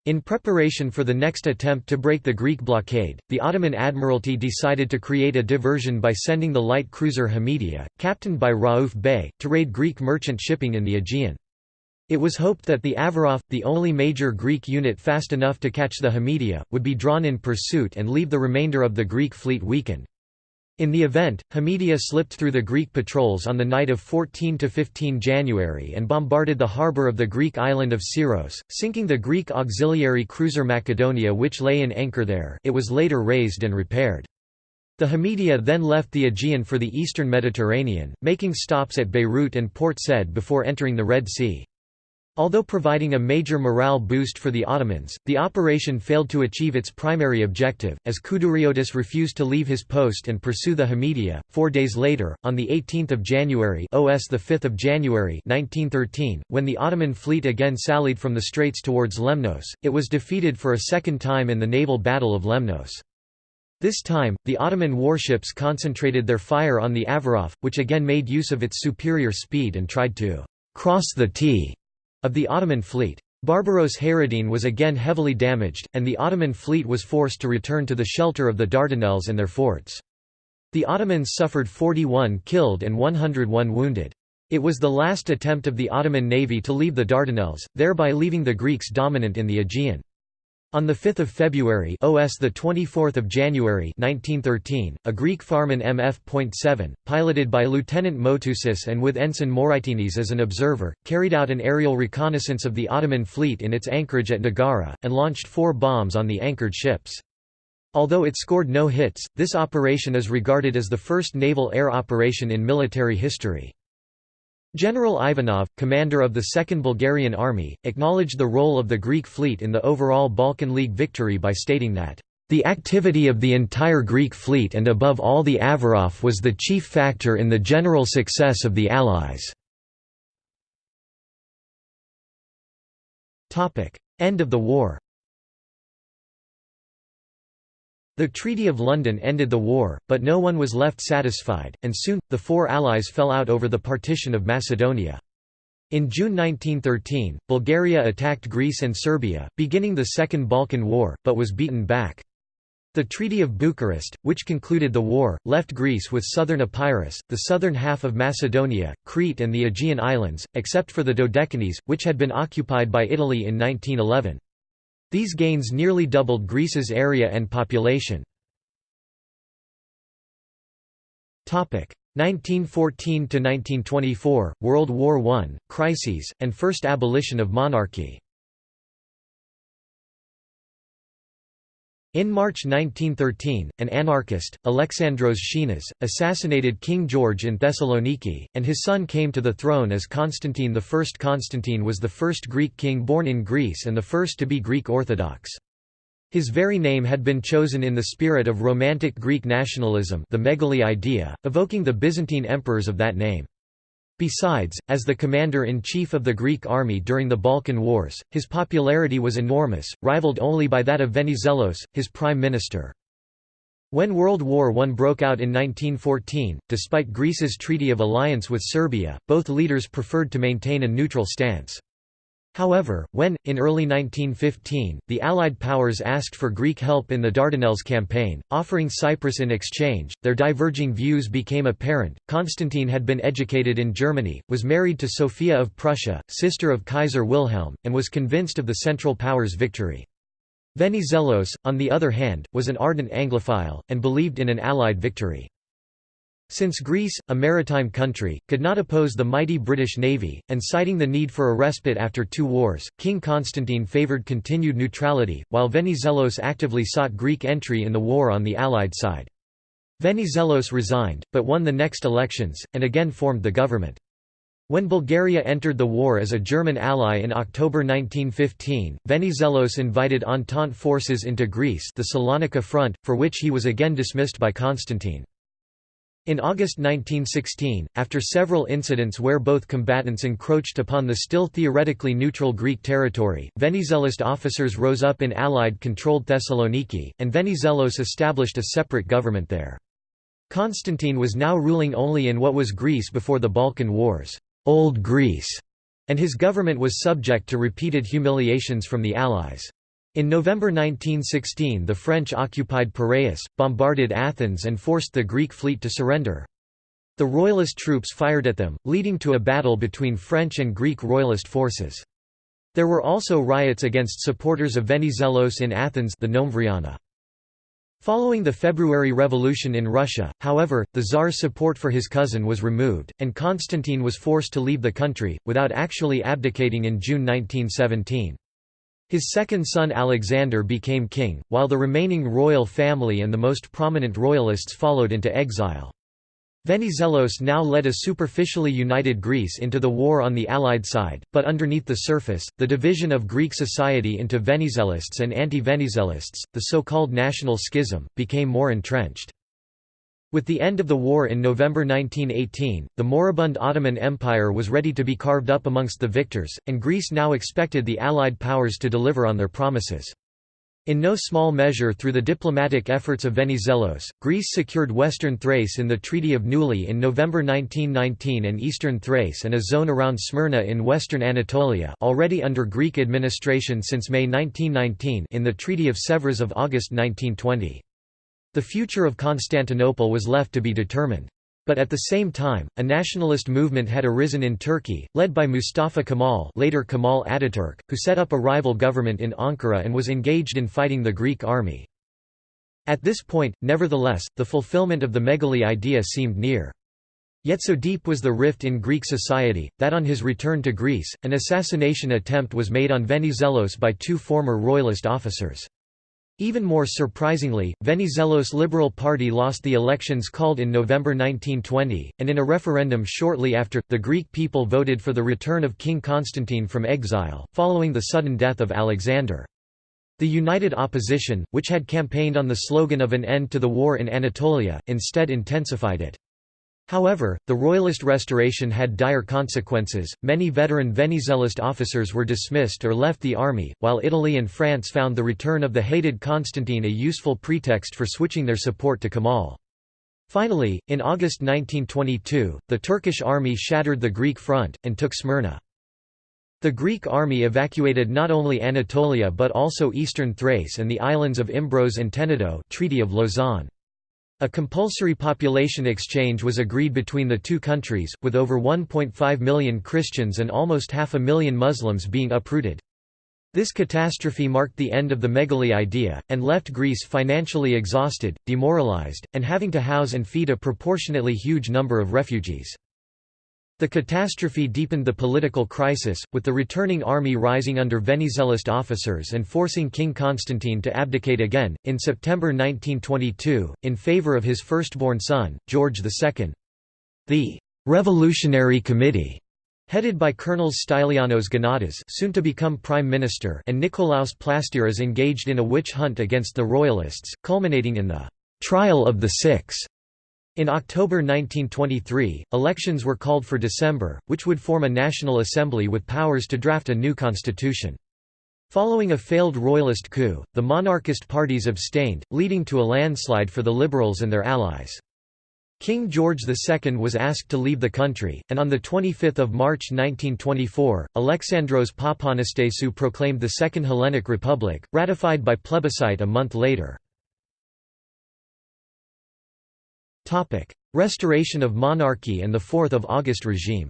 In preparation for the next attempt to break the Greek blockade, the Ottoman Admiralty decided to create a diversion by sending the light cruiser Hamidiye, captained by Rauf Bey, to raid Greek merchant shipping in the Aegean. It was hoped that the Averof, the only major Greek unit fast enough to catch the Hamidiye, would be drawn in pursuit and leave the remainder of the Greek fleet weakened. In the event, Hamidiye slipped through the Greek patrols on the night of 14–15 January and bombarded the harbour of the Greek island of Syros, sinking the Greek auxiliary cruiser Macedonia which lay in anchor there it was later raised and repaired. The Hamidiye then left the Aegean for the eastern Mediterranean, making stops at Beirut and Port Said before entering the Red Sea. Although providing a major morale boost for the Ottomans, the operation failed to achieve its primary objective, as Kountouriotis refused to leave his post and pursue the Hamidiye. Four days later, on 18 January OS 5 January 1913, when the Ottoman fleet again sallied from the straits towards Lemnos, it was defeated for a second time in the naval Battle of Lemnos. This time, the Ottoman warships concentrated their fire on the Averof, which again made use of its superior speed and tried to «cross the T» of the Ottoman fleet. Barbaros Hayreddin was again heavily damaged, and the Ottoman fleet was forced to return to the shelter of the Dardanelles and their forts. The Ottomans suffered 41 killed and 101 wounded. It was the last attempt of the Ottoman navy to leave the Dardanelles, thereby leaving the Greeks dominant in the Aegean. On 5 February OS 24 January 1913, a Greek Farman MF.7, piloted by Lieutenant Moutousis and with Ensign Moraitinis as an observer, carried out an aerial reconnaissance of the Ottoman fleet in its anchorage at Nagara, and launched four bombs on the anchored ships. Although it scored no hits, this operation is regarded as the first naval air operation in military history. General Ivanov, commander of the Second Bulgarian Army, acknowledged the role of the Greek fleet in the overall Balkan League victory by stating that, "...the activity of the entire Greek fleet and above all the Averof was the chief factor in the general success of the Allies." End of the war The Treaty of London ended the war, but no one was left satisfied, and soon, the four allies fell out over the partition of Macedonia. In June 1913, Bulgaria attacked Greece and Serbia, beginning the Second Balkan War, but was beaten back. The Treaty of Bucharest, which concluded the war, left Greece with southern Epirus, the southern half of Macedonia, Crete and the Aegean Islands, except for the Dodecanese, which had been occupied by Italy in 1911. These gains nearly doubled Greece's area and population. 1914–1924, World War I, crises, and first abolition of monarchy In March 1913, an anarchist, Alexandros Schinas, assassinated King George in Thessaloniki, and his son came to the throne as Constantine I. Constantine was the first Greek king born in Greece and the first to be Greek Orthodox. His very name had been chosen in the spirit of Romantic Greek nationalism the Megali idea, evoking the Byzantine emperors of that name. Besides, as the commander-in-chief of the Greek army during the Balkan Wars, his popularity was enormous, rivaled only by that of Venizelos, his prime minister. When World War I broke out in 1914, despite Greece's treaty of alliance with Serbia, both leaders preferred to maintain a neutral stance. However, when, in early 1915, the Allied powers asked for Greek help in the Dardanelles campaign, offering Cyprus in exchange, their diverging views became apparent. Constantine had been educated in Germany, was married to Sophia of Prussia, sister of Kaiser Wilhelm, and was convinced of the Central Powers' victory. Venizelos, on the other hand, was an ardent Anglophile, and believed in an Allied victory. Since Greece, a maritime country, could not oppose the mighty British Navy, and citing the need for a respite after two wars, King Constantine favoured continued neutrality, while Venizelos actively sought Greek entry in the war on the Allied side. Venizelos resigned, but won the next elections, and again formed the government. When Bulgaria entered the war as a German ally in October 1915, Venizelos invited Entente forces into Greece the Salonika Front, for which he was again dismissed by Constantine. In August 1916, after several incidents where both combatants encroached upon the still theoretically neutral Greek territory, Venizelist officers rose up in Allied-controlled Thessaloniki, and Venizelos established a separate government there. Constantine was now ruling only in what was Greece before the Balkan Wars, Old Greece, and his government was subject to repeated humiliations from the Allies. In November 1916 the French occupied Piraeus, bombarded Athens and forced the Greek fleet to surrender. The royalist troops fired at them, leading to a battle between French and Greek royalist forces. There were also riots against supporters of Venizelos in Athens the Noemvriana. Following the February Revolution in Russia, however, the Tsar's support for his cousin was removed, and Constantine was forced to leave the country, without actually abdicating in June 1917. His second son Alexander became king, while the remaining royal family and the most prominent royalists followed into exile. Venizelos now led a superficially united Greece into the war on the Allied side, but underneath the surface, the division of Greek society into Venizelists and anti-Venizelists, the so-called national schism, became more entrenched. With the end of the war in November 1918, the moribund Ottoman Empire was ready to be carved up amongst the victors, and Greece now expected the Allied powers to deliver on their promises. In no small measure through the diplomatic efforts of Venizelos, Greece secured western Thrace in the Treaty of Neuilly in November 1919 and eastern Thrace and a zone around Smyrna in western Anatolia already under Greek administration since May 1919 in the Treaty of Sèvres of August 1920. The future of Constantinople was left to be determined. But at the same time, a nationalist movement had arisen in Turkey, led by Mustafa Kemal later Kemal Ataturk, who set up a rival government in Ankara and was engaged in fighting the Greek army. At this point, nevertheless, the fulfillment of the Megali idea seemed near. Yet so deep was the rift in Greek society, that on his return to Greece, an assassination attempt was made on Venizelos by two former royalist officers. Even more surprisingly, Venizelos' Liberal Party lost the elections called in November 1920, and in a referendum shortly after, the Greek people voted for the return of King Constantine from exile, following the sudden death of Alexander. The united opposition, which had campaigned on the slogan of an end to the war in Anatolia, instead intensified it. However, the royalist restoration had dire consequences, many veteran Venizelist officers were dismissed or left the army, while Italy and France found the return of the hated Constantine a useful pretext for switching their support to Kemal. Finally, in August 1922, the Turkish army shattered the Greek front, and took Smyrna. The Greek army evacuated not only Anatolia but also eastern Thrace and the islands of Imbros and Tenedo Treaty of Lausanne. A compulsory population exchange was agreed between the two countries, with over 1.5 million Christians and almost half a million Muslims being uprooted. This catastrophe marked the end of the Megali idea, and left Greece financially exhausted, demoralized, and having to house and feed a proportionately huge number of refugees. The catastrophe deepened the political crisis, with the returning army rising under Venizelist officers and forcing King Constantine to abdicate again, in September 1922, in favor of his firstborn son, George II. The «Revolutionary Committee» headed by Colonels Stylianos Gonatas soon to become Prime Minister and Nikolaos Plastiras engaged in a witch hunt against the Royalists, culminating in the «Trial of the Six» In October 1923, elections were called for December, which would form a national assembly with powers to draft a new constitution. Following a failed royalist coup, the monarchist parties abstained, leading to a landslide for the liberals and their allies. King George II was asked to leave the country, and on 25 March 1924, Alexandros Papanastasiou proclaimed the Second Hellenic Republic, ratified by plebiscite a month later. Topic: Restoration of monarchy and the 4th of August regime.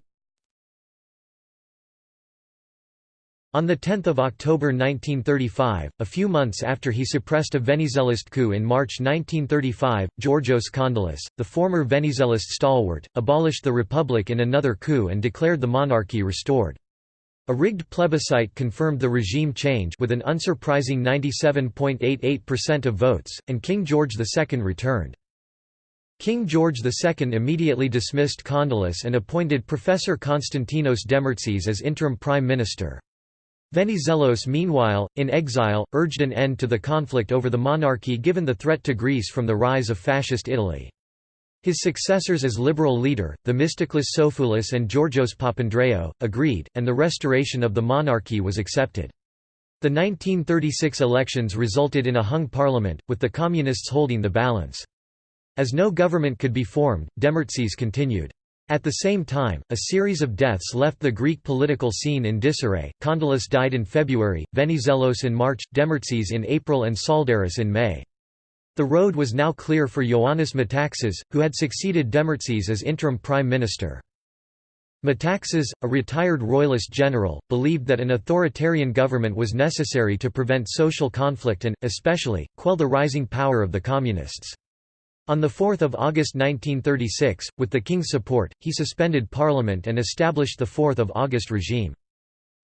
On 10 October 1935, a few months after he suppressed a Venizelist coup in March 1935, Georgios Kondylis, the former Venizelist stalwart, abolished the republic in another coup and declared the monarchy restored. A rigged plebiscite confirmed the regime change with an unsurprising 97.88% of votes, and King George II returned. King George II immediately dismissed Kondylis and appointed Professor Konstantinos Demertzis as interim prime minister. Venizelos meanwhile, in exile, urged an end to the conflict over the monarchy given the threat to Greece from the rise of fascist Italy. His successors as liberal leader, Themistoklis Sophoulis and Georgios Papandreou, agreed, and the restoration of the monarchy was accepted. The 1936 elections resulted in a hung parliament, with the Communists holding the balance. As no government could be formed, Demertzis continued. At the same time, a series of deaths left the Greek political scene in disarray. Kondylis died in February, Venizelos in March, Demertzis in April and Tsaldaris in May. The road was now clear for Ioannis Metaxas, who had succeeded Demertzis as interim prime minister. Metaxas, a retired royalist general, believed that an authoritarian government was necessary to prevent social conflict and, especially, quell the rising power of the communists. On 4 August 1936, with the king's support, he suspended parliament and established the 4 August regime.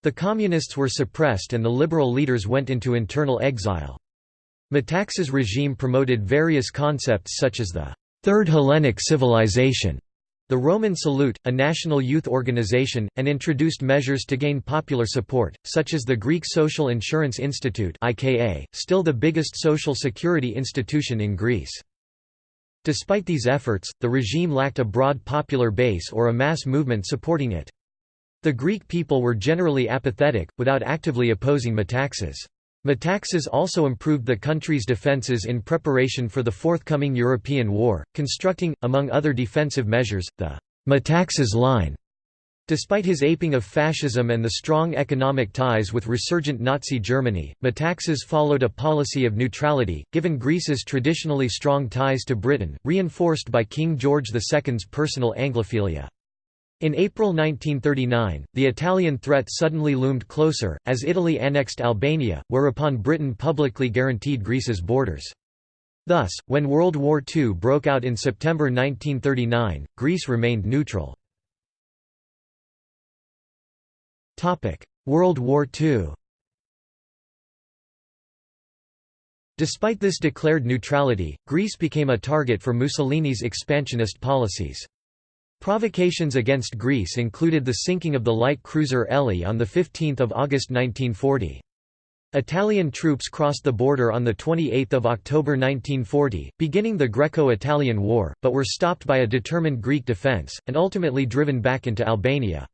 The communists were suppressed and the liberal leaders went into internal exile. Metaxas' regime promoted various concepts such as the Third Hellenic Civilization the Roman Salute, a national youth organization, and introduced measures to gain popular support, such as the Greek Social Insurance Institute still the biggest social security institution in Greece. Despite these efforts, the regime lacked a broad popular base or a mass movement supporting it. The Greek people were generally apathetic, without actively opposing Metaxas. Metaxas also improved the country's defences in preparation for the forthcoming European war, constructing, among other defensive measures, the Metaxas Line. Despite his aping of fascism and the strong economic ties with resurgent Nazi Germany, Metaxas followed a policy of neutrality, given Greece's traditionally strong ties to Britain, reinforced by King George II's personal Anglophilia. In April 1939, the Italian threat suddenly loomed closer, as Italy annexed Albania, whereupon Britain publicly guaranteed Greece's borders. Thus, when World War II broke out in September 1939, Greece remained neutral. World War II Despite this declared neutrality, Greece became a target for Mussolini's expansionist policies. Provocations against Greece included the sinking of the light cruiser Elli on 15 August 1940. Italian troops crossed the border on 28 October 1940, beginning the Greco-Italian War, but were stopped by a determined Greek defence, and ultimately driven back into Albania.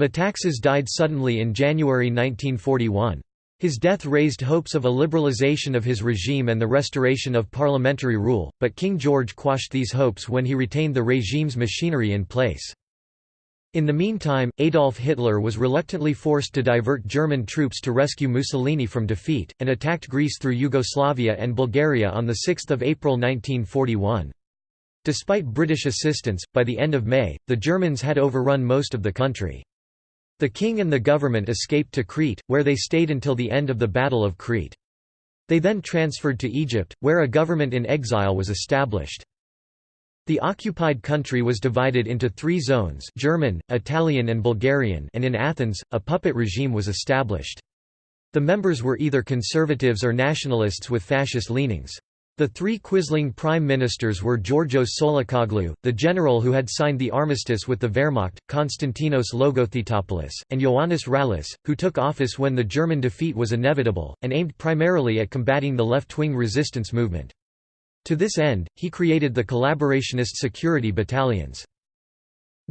Metaxas died suddenly in January 1941. His death raised hopes of a liberalization of his regime and the restoration of parliamentary rule, but King George quashed these hopes when he retained the regime's machinery in place. In the meantime, Adolf Hitler was reluctantly forced to divert German troops to rescue Mussolini from defeat, and attacked Greece through Yugoslavia and Bulgaria on 6 April 1941. Despite British assistance, by the end of May, the Germans had overrun most of the country. The king and the government escaped to Crete, where they stayed until the end of the Battle of Crete. They then transferred to Egypt, where a government in exile was established. The occupied country was divided into three zones German, Italian and Bulgarian and in Athens, a puppet regime was established. The members were either conservatives or nationalists with fascist leanings. The three Quisling prime ministers were Georgios Tsolakoglou, the general who had signed the armistice with the Wehrmacht, Konstantinos Logothetopoulos, and Ioannis Rallis, who took office when the German defeat was inevitable, and aimed primarily at combating the left-wing resistance movement. To this end, he created the collaborationist security battalions.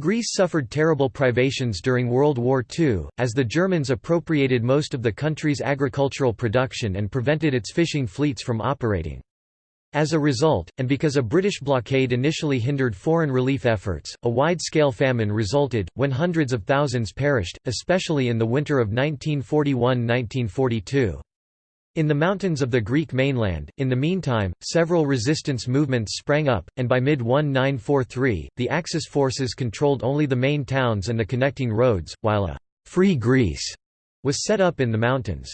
Greece suffered terrible privations during World War II, as the Germans appropriated most of the country's agricultural production and prevented its fishing fleets from operating. As a result, and because a British blockade initially hindered foreign relief efforts, a wide-scale famine resulted, when hundreds of thousands perished, especially in the winter of 1941–1942. In the mountains of the Greek mainland, in the meantime, several resistance movements sprang up, and by mid-1943, the Axis forces controlled only the main towns and the connecting roads, while a «Free Greece» was set up in the mountains.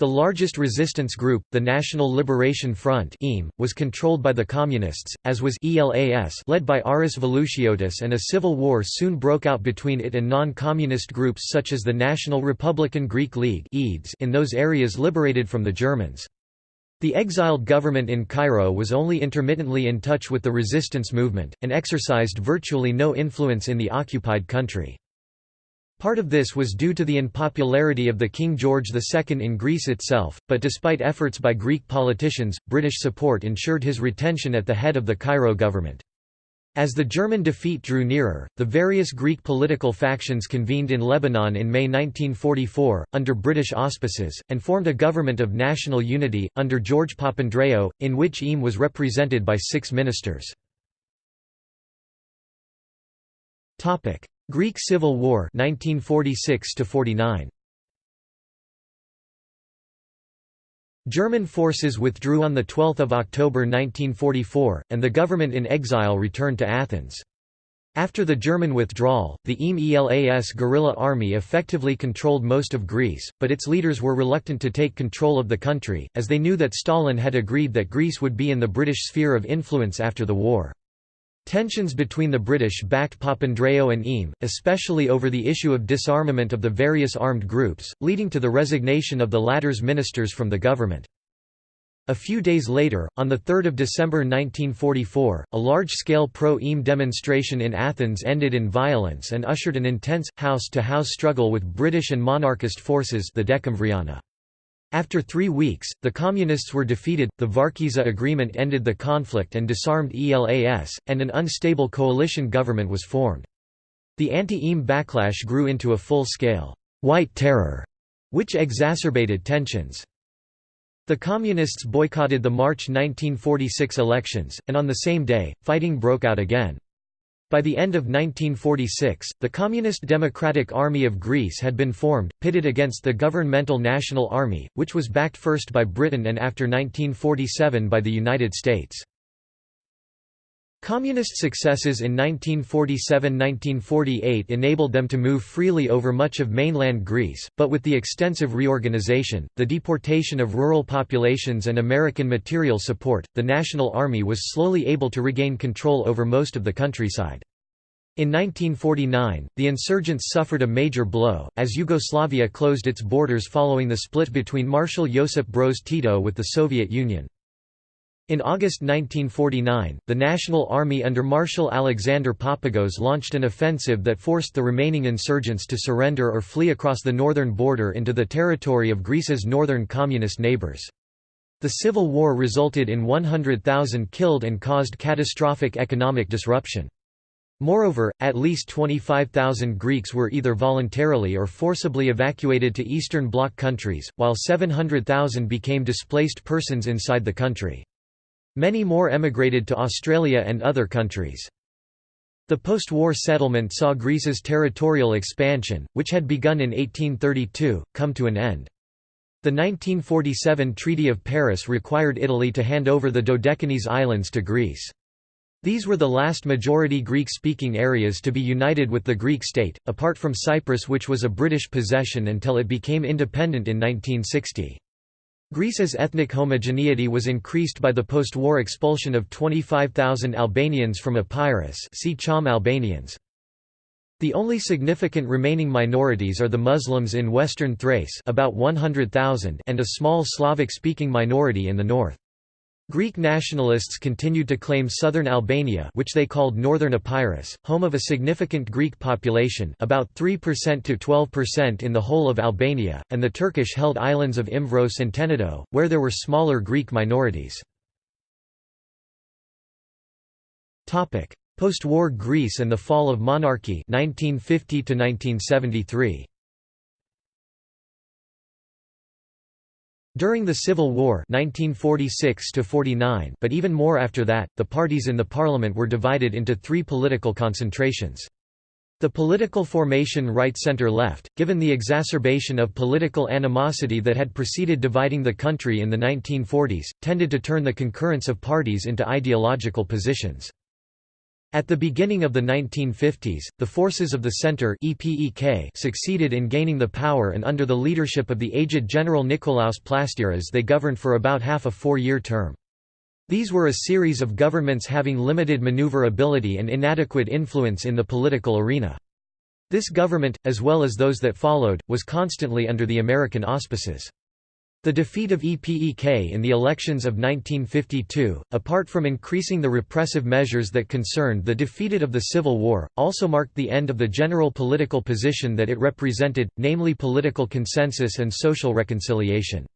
The largest resistance group, the National Liberation Front was controlled by the Communists, as was ELAS led by Aris Velouchiotis and a civil war soon broke out between it and non-communist groups such as the National Republican Greek League in those areas liberated from the Germans. The exiled government in Cairo was only intermittently in touch with the resistance movement, and exercised virtually no influence in the occupied country. Part of this was due to the unpopularity of the King George II in Greece itself, but despite efforts by Greek politicians, British support ensured his retention at the head of the Cairo government. As the German defeat drew nearer, the various Greek political factions convened in Lebanon in May 1944, under British auspices, and formed a government of national unity, under George Papandreou, in which EAM was represented by six ministers. Greek Civil War 1946 49 German forces withdrew on 12 October 1944, and the government in exile returned to Athens. After the German withdrawal, the EAM-ELAS guerrilla army effectively controlled most of Greece, but its leaders were reluctant to take control of the country, as they knew that Stalin had agreed that Greece would be in the British sphere of influence after the war. Tensions between the British-backed Papandreou and EAM, especially over the issue of disarmament of the various armed groups, leading to the resignation of the latter's ministers from the government. A few days later, on 3 December 1944, a large-scale pro-EAM demonstration in Athens ended in violence and ushered an intense, house-to-house -house struggle with British and monarchist forces the Decemvriana. After three weeks, the Communists were defeated, the Varkiza Agreement ended the conflict and disarmed ELAS, and an unstable coalition government was formed. The anti-EAM backlash grew into a full-scale, «white terror», which exacerbated tensions. The Communists boycotted the March 1946 elections, and on the same day, fighting broke out again. By the end of 1946, the Communist Democratic Army of Greece had been formed, pitted against the governmental National Army, which was backed first by Britain and after 1947 by the United States. Communist successes in 1947–1948 enabled them to move freely over much of mainland Greece, but with the extensive reorganization, the deportation of rural populations and American material support, the National Army was slowly able to regain control over most of the countryside. In 1949, the insurgents suffered a major blow, as Yugoslavia closed its borders following the split between Marshal Josip Broz Tito with the Soviet Union. In August 1949, the National Army under Marshal Alexander Papagos launched an offensive that forced the remaining insurgents to surrender or flee across the northern border into the territory of Greece's northern communist neighbors. The civil war resulted in 100,000 killed and caused catastrophic economic disruption. Moreover, at least 25,000 Greeks were either voluntarily or forcibly evacuated to Eastern Bloc countries, while 700,000 became displaced persons inside the country. Many more emigrated to Australia and other countries. The post-war settlement saw Greece's territorial expansion, which had begun in 1832, come to an end. The 1947 Treaty of Paris required Italy to hand over the Dodecanese Islands to Greece. These were the last majority Greek-speaking areas to be united with the Greek state, apart from Cyprus which was a British possession until it became independent in 1960. Greece's ethnic homogeneity was increased by the post-war expulsion of 25,000 Albanians from Epirus see Cham Albanians. The only significant remaining minorities are the Muslims in western Thrace about 100,000 and a small Slavic-speaking minority in the north. Greek nationalists continued to claim southern Albania which they called Northern Epirus, home of a significant Greek population about 3% to 12% in the whole of Albania, and the Turkish-held islands of Imbros and Tenedo, where there were smaller Greek minorities. Post-war Greece and the fall of monarchy 1950 1973. During the Civil War 1946 but even more after that, the parties in the parliament were divided into three political concentrations. The political formation right-center-left, given the exacerbation of political animosity that had preceded dividing the country in the 1940s, tended to turn the concurrence of parties into ideological positions. At the beginning of the 1950s, the forces of the Centre succeeded in gaining the power and under the leadership of the aged General Nikolaos Plastiras they governed for about half a four-year term. These were a series of governments having limited maneuverability and inadequate influence in the political arena. This government, as well as those that followed, was constantly under the American auspices. The defeat of EPEK in the elections of 1952, apart from increasing the repressive measures that concerned the defeated of the Civil War, also marked the end of the general political position that it represented, namely political consensus and social reconciliation.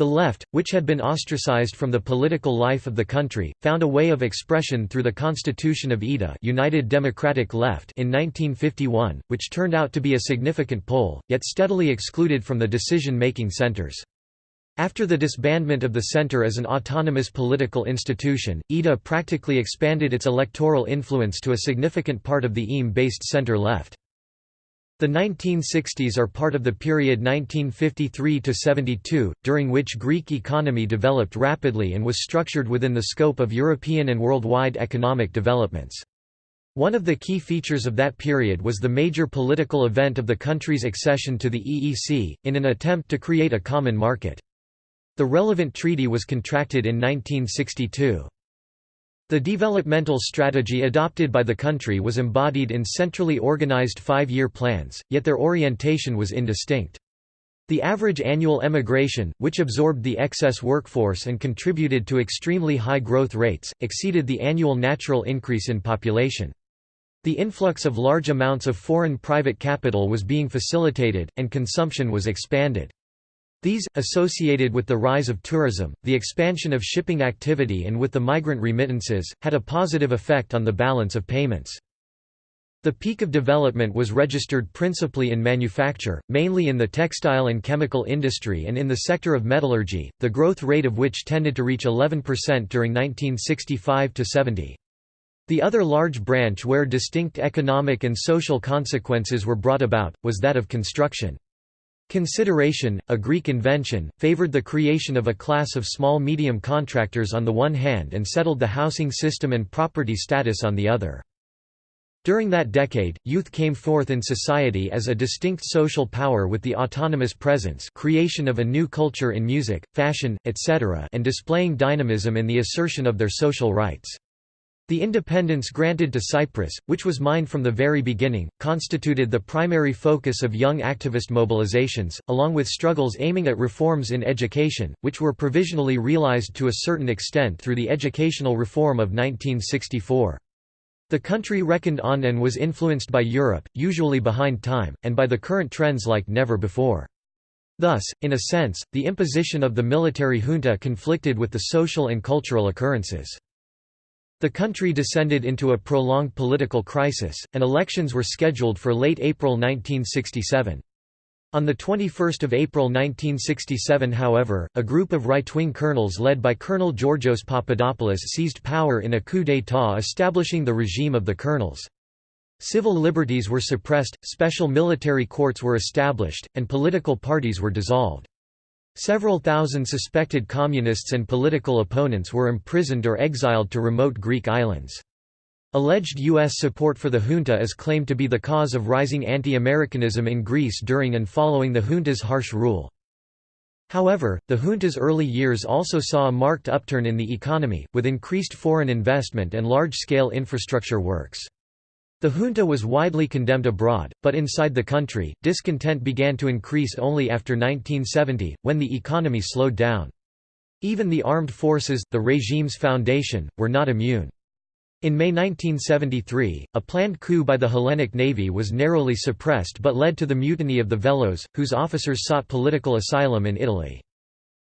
The left, which had been ostracized from the political life of the country, found a way of expression through the Constitution of UDA United Democratic Left in 1951, which turned out to be a significant poll, yet steadily excluded from the decision-making centers. After the disbandment of the Centre as an autonomous political institution, UDA practically expanded its electoral influence to a significant part of the EAM-based centre-left. The 1960s are part of the period 1953–72, during which Greek economy developed rapidly and was structured within the scope of European and worldwide economic developments. One of the key features of that period was the major political event of the country's accession to the EEC, in an attempt to create a common market. The relevant treaty was contracted in 1962. The developmental strategy adopted by the country was embodied in centrally organized five-year plans, yet their orientation was indistinct. The average annual emigration, which absorbed the excess workforce and contributed to extremely high growth rates, exceeded the annual natural increase in population. The influx of large amounts of foreign private capital was being facilitated, and consumption was expanded. These, associated with the rise of tourism, the expansion of shipping activity and with the migrant remittances, had a positive effect on the balance of payments. The peak of development was registered principally in manufacture, mainly in the textile and chemical industry and in the sector of metallurgy, the growth rate of which tended to reach 11% during 1965–70. The other large branch where distinct economic and social consequences were brought about, was that of construction. Consideration, a Greek invention, favored the creation of a class of small-medium contractors on the one hand and settled the housing system and property status on the other. During that decade, youth came forth in society as a distinct social power with the autonomous presence creation of a new culture in music, fashion, etc. and displaying dynamism in the assertion of their social rights. The independence granted to Cyprus, which was mined from the very beginning, constituted the primary focus of young activist mobilizations, along with struggles aiming at reforms in education, which were provisionally realized to a certain extent through the educational reform of 1964. The country reckoned on and was influenced by Europe, usually behind time, and by the current trends like never before. Thus, in a sense, the imposition of the military junta conflicted with the social and cultural occurrences. The country descended into a prolonged political crisis, and elections were scheduled for late April 1967. On 21 April 1967 however, a group of right-wing colonels led by Colonel Georgios Papadopoulos seized power in a coup d'état establishing the regime of the colonels. Civil liberties were suppressed, special military courts were established, and political parties were dissolved. Several thousand suspected communists and political opponents were imprisoned or exiled to remote Greek islands. Alleged U.S. support for the junta is claimed to be the cause of rising anti-Americanism in Greece during and following the junta's harsh rule. However, the junta's early years also saw a marked upturn in the economy, with increased foreign investment and large-scale infrastructure works. The junta was widely condemned abroad, but inside the country, discontent began to increase only after 1970, when the economy slowed down. Even the armed forces, the regime's foundation, were not immune. In May 1973, a planned coup by the Hellenic Navy was narrowly suppressed but led to the mutiny of the Velos, whose officers sought political asylum in Italy.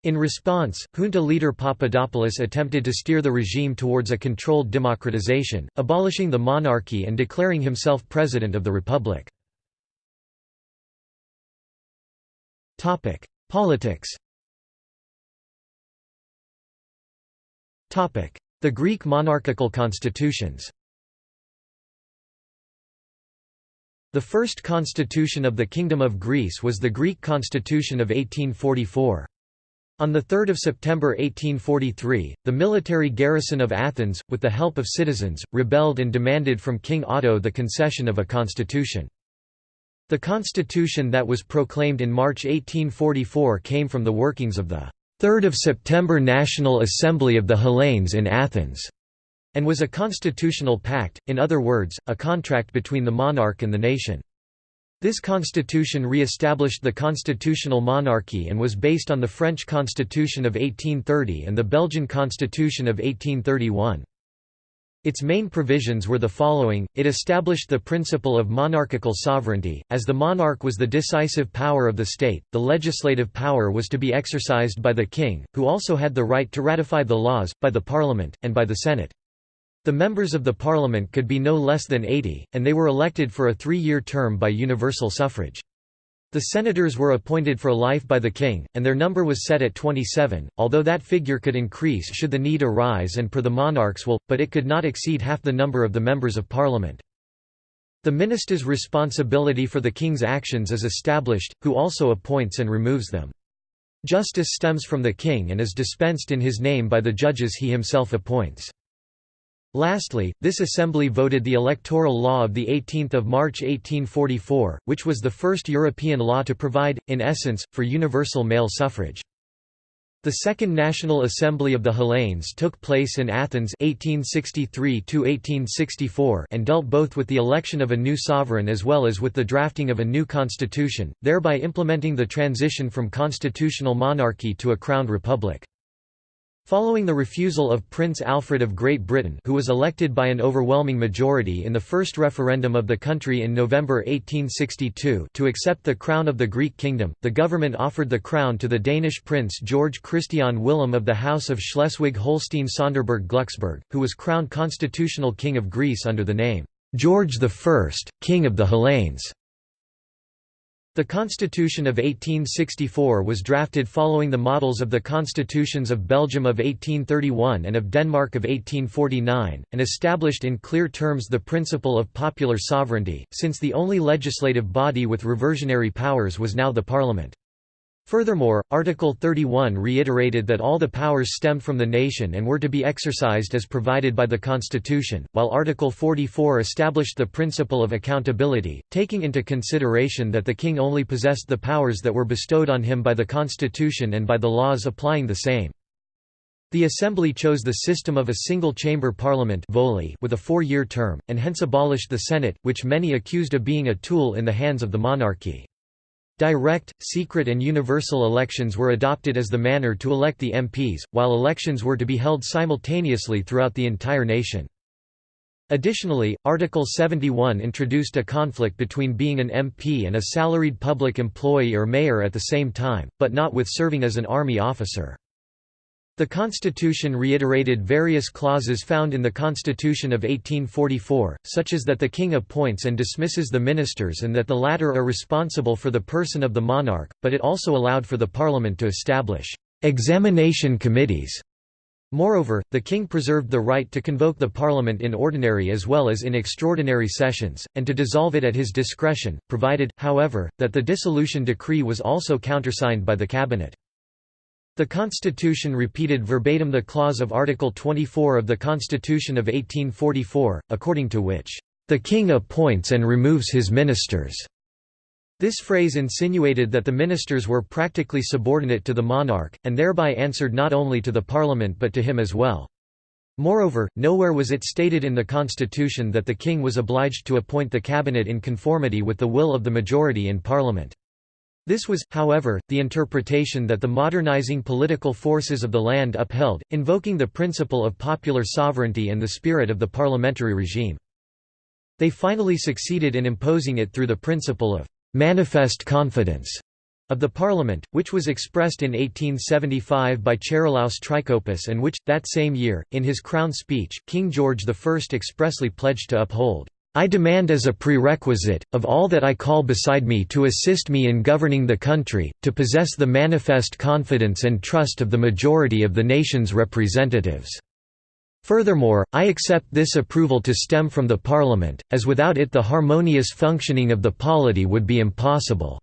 In response, junta leader Papadopoulos attempted to steer the regime towards a controlled democratization, abolishing the monarchy and declaring himself president of the republic. Politics The Greek monarchical constitutions The first constitution of the Kingdom of Greece was the Greek constitution of 1844. On 3 September 1843, the military garrison of Athens, with the help of citizens, rebelled and demanded from King Otto the concession of a constitution. The constitution that was proclaimed in March 1844 came from the workings of the 3 September National Assembly of the Hellenes in Athens, and was a constitutional pact, in other words, a contract between the monarch and the nation. This constitution re-established the constitutional monarchy and was based on the French Constitution of 1830 and the Belgian Constitution of 1831. Its main provisions were the following, it established the principle of monarchical sovereignty, as the monarch was the decisive power of the state, the legislative power was to be exercised by the king, who also had the right to ratify the laws, by the parliament, and by the senate. The members of the parliament could be no less than 80, and they were elected for a three-year term by universal suffrage. The senators were appointed for life by the king, and their number was set at 27, although that figure could increase should the need arise and per the monarch's will, but it could not exceed half the number of the members of parliament. The minister's responsibility for the king's actions is established, who also appoints and removes them. Justice stems from the king and is dispensed in his name by the judges he himself appoints. Lastly, this assembly voted the electoral law of 18 March 1844, which was the first European law to provide, in essence, for universal male suffrage. The Second National Assembly of the Hellenes took place in Athens 1863 and dealt both with the election of a new sovereign as well as with the drafting of a new constitution, thereby implementing the transition from constitutional monarchy to a crowned republic. Following the refusal of Prince Alfred of Great Britain who was elected by an overwhelming majority in the first referendum of the country in November 1862 to accept the crown of the Greek kingdom, the government offered the crown to the Danish prince George Christian Willem of the House of Schleswig-Holstein-Sonderburg-Glucksburg, who was crowned constitutional king of Greece under the name, George I, King of the Hellenes. The Constitution of 1864 was drafted following the models of the constitutions of Belgium of 1831 and of Denmark of 1849, and established in clear terms the principle of popular sovereignty, since the only legislative body with reversionary powers was now the Parliament. Furthermore, Article 31 reiterated that all the powers stemmed from the nation and were to be exercised as provided by the Constitution, while Article 44 established the principle of accountability, taking into consideration that the king only possessed the powers that were bestowed on him by the Constitution and by the laws applying the same. The Assembly chose the system of a single-chamber parliament with a four-year term, and hence abolished the Senate, which many accused of being a tool in the hands of the monarchy. Direct, secret and universal elections were adopted as the manner to elect the MPs, while elections were to be held simultaneously throughout the entire nation. Additionally, Article 71 introduced a conflict between being an MP and a salaried public employee or mayor at the same time, but not with serving as an army officer. The Constitution reiterated various clauses found in the Constitution of 1844, such as that the king appoints and dismisses the ministers and that the latter are responsible for the person of the monarch, but it also allowed for the parliament to establish examination committees. Moreover, the king preserved the right to convoke the parliament in ordinary as well as in extraordinary sessions, and to dissolve it at his discretion, provided, however, that the dissolution decree was also countersigned by the cabinet. The Constitution repeated verbatim the clause of Article 24 of the Constitution of 1844, according to which, "...the king appoints and removes his ministers." This phrase insinuated that the ministers were practically subordinate to the monarch, and thereby answered not only to the parliament but to him as well. Moreover, nowhere was it stated in the constitution that the king was obliged to appoint the cabinet in conformity with the will of the majority in parliament. This was, however, the interpretation that the modernizing political forces of the land upheld, invoking the principle of popular sovereignty and the spirit of the parliamentary regime. They finally succeeded in imposing it through the principle of «manifest confidence» of the parliament, which was expressed in 1875 by Charilaos Trikoupis and which, that same year, in his crown speech, King George I expressly pledged to uphold. I demand as a prerequisite, of all that I call beside me to assist me in governing the country, to possess the manifest confidence and trust of the majority of the nation's representatives. Furthermore, I accept this approval to stem from the Parliament, as without it the harmonious functioning of the polity would be impossible."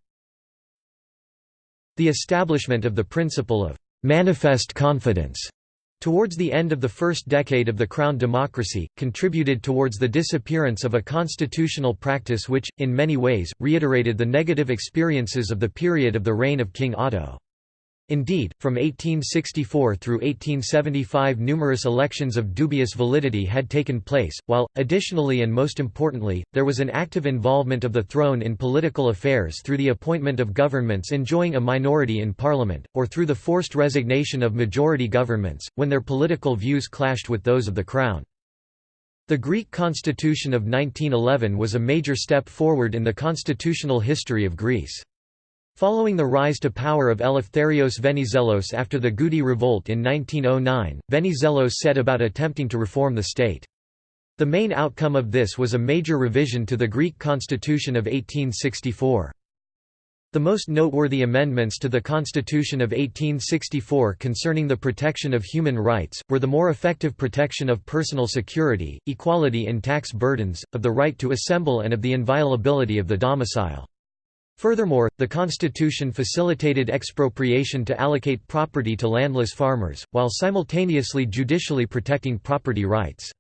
The establishment of the principle of «manifest confidence» towards the end of the first decade of the Crown democracy, contributed towards the disappearance of a constitutional practice which, in many ways, reiterated the negative experiences of the period of the reign of King Otto. Indeed, from 1864 through 1875 numerous elections of dubious validity had taken place, while, additionally and most importantly, there was an active involvement of the throne in political affairs through the appointment of governments enjoying a minority in parliament, or through the forced resignation of majority governments, when their political views clashed with those of the crown. The Greek constitution of 1911 was a major step forward in the constitutional history of Greece. Following the rise to power of Eleftherios Venizelos after the Goudi revolt in 1909, Venizelos set about attempting to reform the state. The main outcome of this was a major revision to the Greek constitution of 1864. The most noteworthy amendments to the Constitution of 1864 concerning the protection of human rights, were the more effective protection of personal security, equality in tax burdens, of the right to assemble and of the inviolability of the domicile. Furthermore, the constitution facilitated expropriation to allocate property to landless farmers, while simultaneously judicially protecting property rights.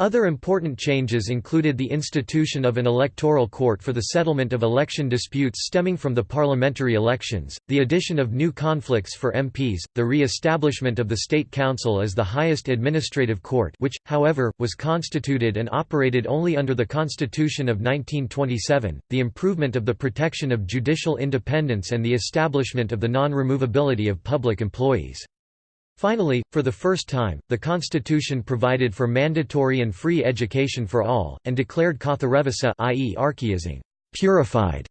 Other important changes included the institution of an electoral court for the settlement of election disputes stemming from the parliamentary elections, the addition of new conflicts for MPs, the re-establishment of the State Council as the highest administrative court which, however, was constituted and operated only under the Constitution of 1927, the improvement of the protection of judicial independence and the establishment of the non-removability of public employees. Finally, for the first time, the constitution provided for mandatory and free education for all, and declared Katharevousa i.e. archaizing purified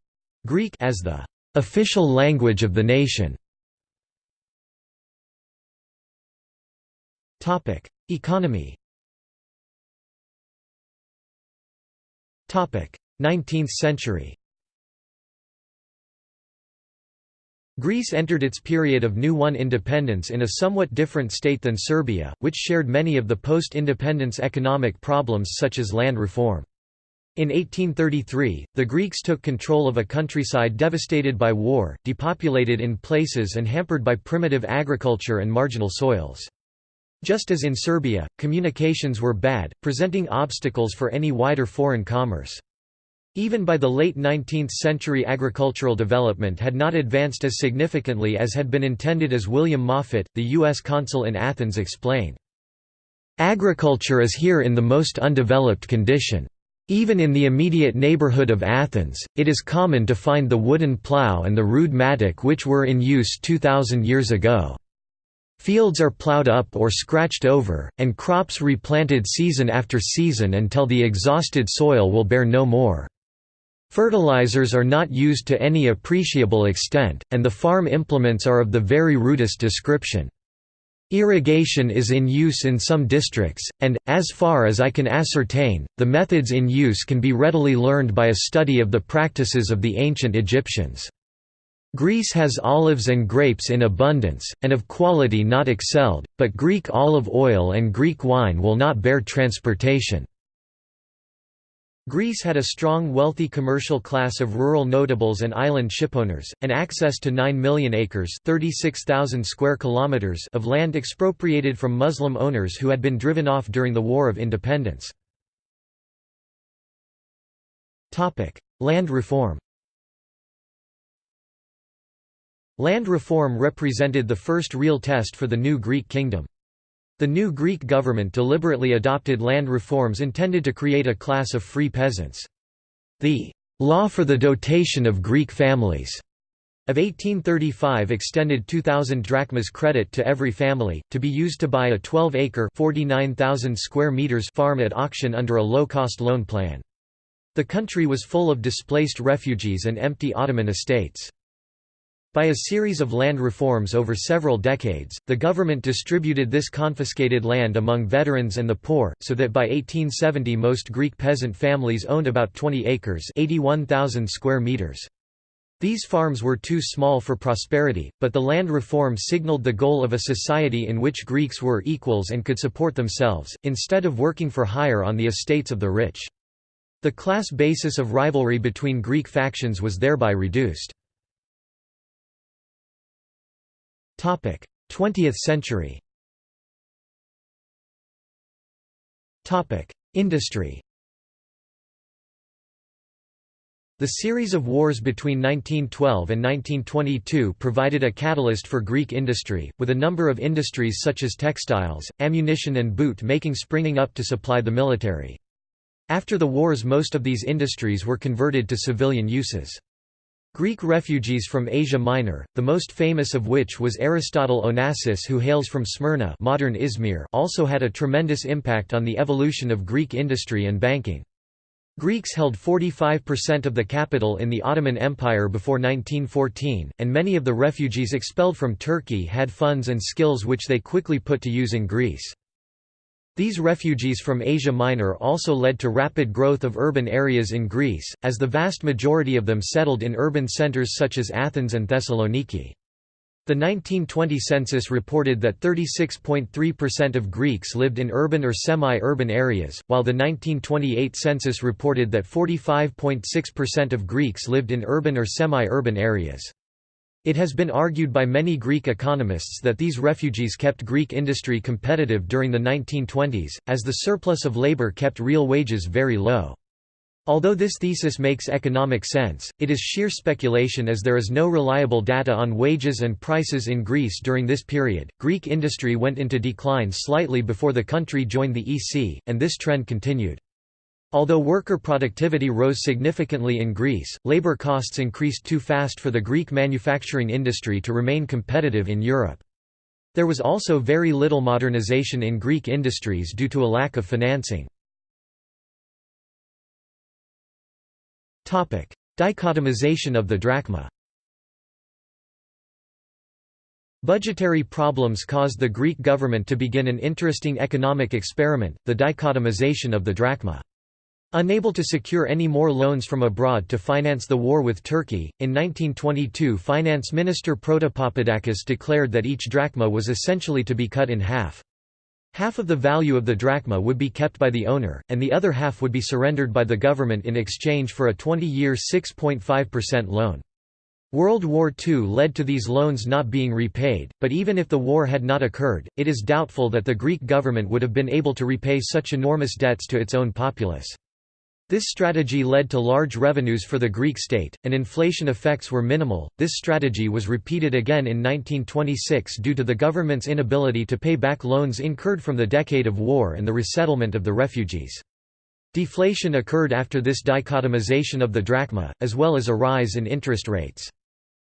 Greek as the official language of the nation. Economy 19th century Greece entered its period of new one independence in a somewhat different state than Serbia, which shared many of the post-independence economic problems such as land reform. In 1833, the Greeks took control of a countryside devastated by war, depopulated in places and hampered by primitive agriculture and marginal soils. Just as in Serbia, communications were bad, presenting obstacles for any wider foreign commerce. Even by the late 19th century agricultural development had not advanced as significantly as had been intended as William Moffat, the U.S. consul in Athens explained. Agriculture is here in the most undeveloped condition. Even in the immediate neighborhood of Athens, it is common to find the wooden plough and the rude mattock which were in use 2,000 years ago. Fields are ploughed up or scratched over, and crops replanted season after season until the exhausted soil will bear no more. Fertilizers are not used to any appreciable extent, and the farm implements are of the very rudest description. Irrigation is in use in some districts, and, as far as I can ascertain, the methods in use can be readily learned by a study of the practices of the ancient Egyptians. Greece has olives and grapes in abundance, and of quality not excelled, but Greek olive oil and Greek wine will not bear transportation. Greece had a strong wealthy commercial class of rural notables and island shipowners, and access to 9 million acres square kilometers of land expropriated from Muslim owners who had been driven off during the War of Independence. Land reform Land reform represented the first real test for the new Greek kingdom. The new Greek government deliberately adopted land reforms intended to create a class of free peasants. The «law for the dotation of Greek families» of 1835 extended 2,000 drachmas credit to every family, to be used to buy a 12-acre square meters farm at auction under a low-cost loan plan. The country was full of displaced refugees and empty Ottoman estates. By a series of land reforms over several decades, the government distributed this confiscated land among veterans and the poor, so that by 1870 most Greek peasant families owned about 20 acres 81,000 square meters. These farms were too small for prosperity, but the land reform signaled the goal of a society in which Greeks were equals and could support themselves, instead of working for hire on the estates of the rich. The class basis of rivalry between Greek factions was thereby reduced. 20th century Industry The series of wars between 1912 and 1922 provided a catalyst for Greek industry, with a number of industries such as textiles, ammunition and boot making springing up to supply the military. After the wars most of these industries were converted to civilian uses. Greek refugees from Asia Minor, the most famous of which was Aristotle Onassis who hails from Smyrna modern Izmir also had a tremendous impact on the evolution of Greek industry and banking. Greeks held 45% of the capital in the Ottoman Empire before 1914, and many of the refugees expelled from Turkey had funds and skills which they quickly put to use in Greece. These refugees from Asia Minor also led to rapid growth of urban areas in Greece, as the vast majority of them settled in urban centers such as Athens and Thessaloniki. The 1920 census reported that 36.3% of Greeks lived in urban or semi-urban areas, while the 1928 census reported that 45.6% of Greeks lived in urban or semi-urban areas. It has been argued by many Greek economists that these refugees kept Greek industry competitive during the 1920s, as the surplus of labor kept real wages very low. Although this thesis makes economic sense, it is sheer speculation as there is no reliable data on wages and prices in Greece during this period. Greek industry went into decline slightly before the country joined the EC, and this trend continued. Although worker productivity rose significantly in Greece, labor costs increased too fast for the Greek manufacturing industry to remain competitive in Europe. There was also very little modernization in Greek industries due to a lack of financing. Dichotomization of the drachma Budgetary problems caused the Greek government to begin an interesting economic experiment, the dichotomization of the drachma. Unable to secure any more loans from abroad to finance the war with Turkey, in 1922 Finance Minister Protopapadakis declared that each drachma was essentially to be cut in half. Half of the value of the drachma would be kept by the owner, and the other half would be surrendered by the government in exchange for a 20-year 6.5% loan. World War II led to these loans not being repaid, but even if the war had not occurred, it is doubtful that the Greek government would have been able to repay such enormous debts to its own populace. This strategy led to large revenues for the Greek state, and inflation effects were minimal. This strategy was repeated again in 1926 due to the government's inability to pay back loans incurred from the decade of war and the resettlement of the refugees. Deflation occurred after this dichotomization of the drachma, as well as a rise in interest rates.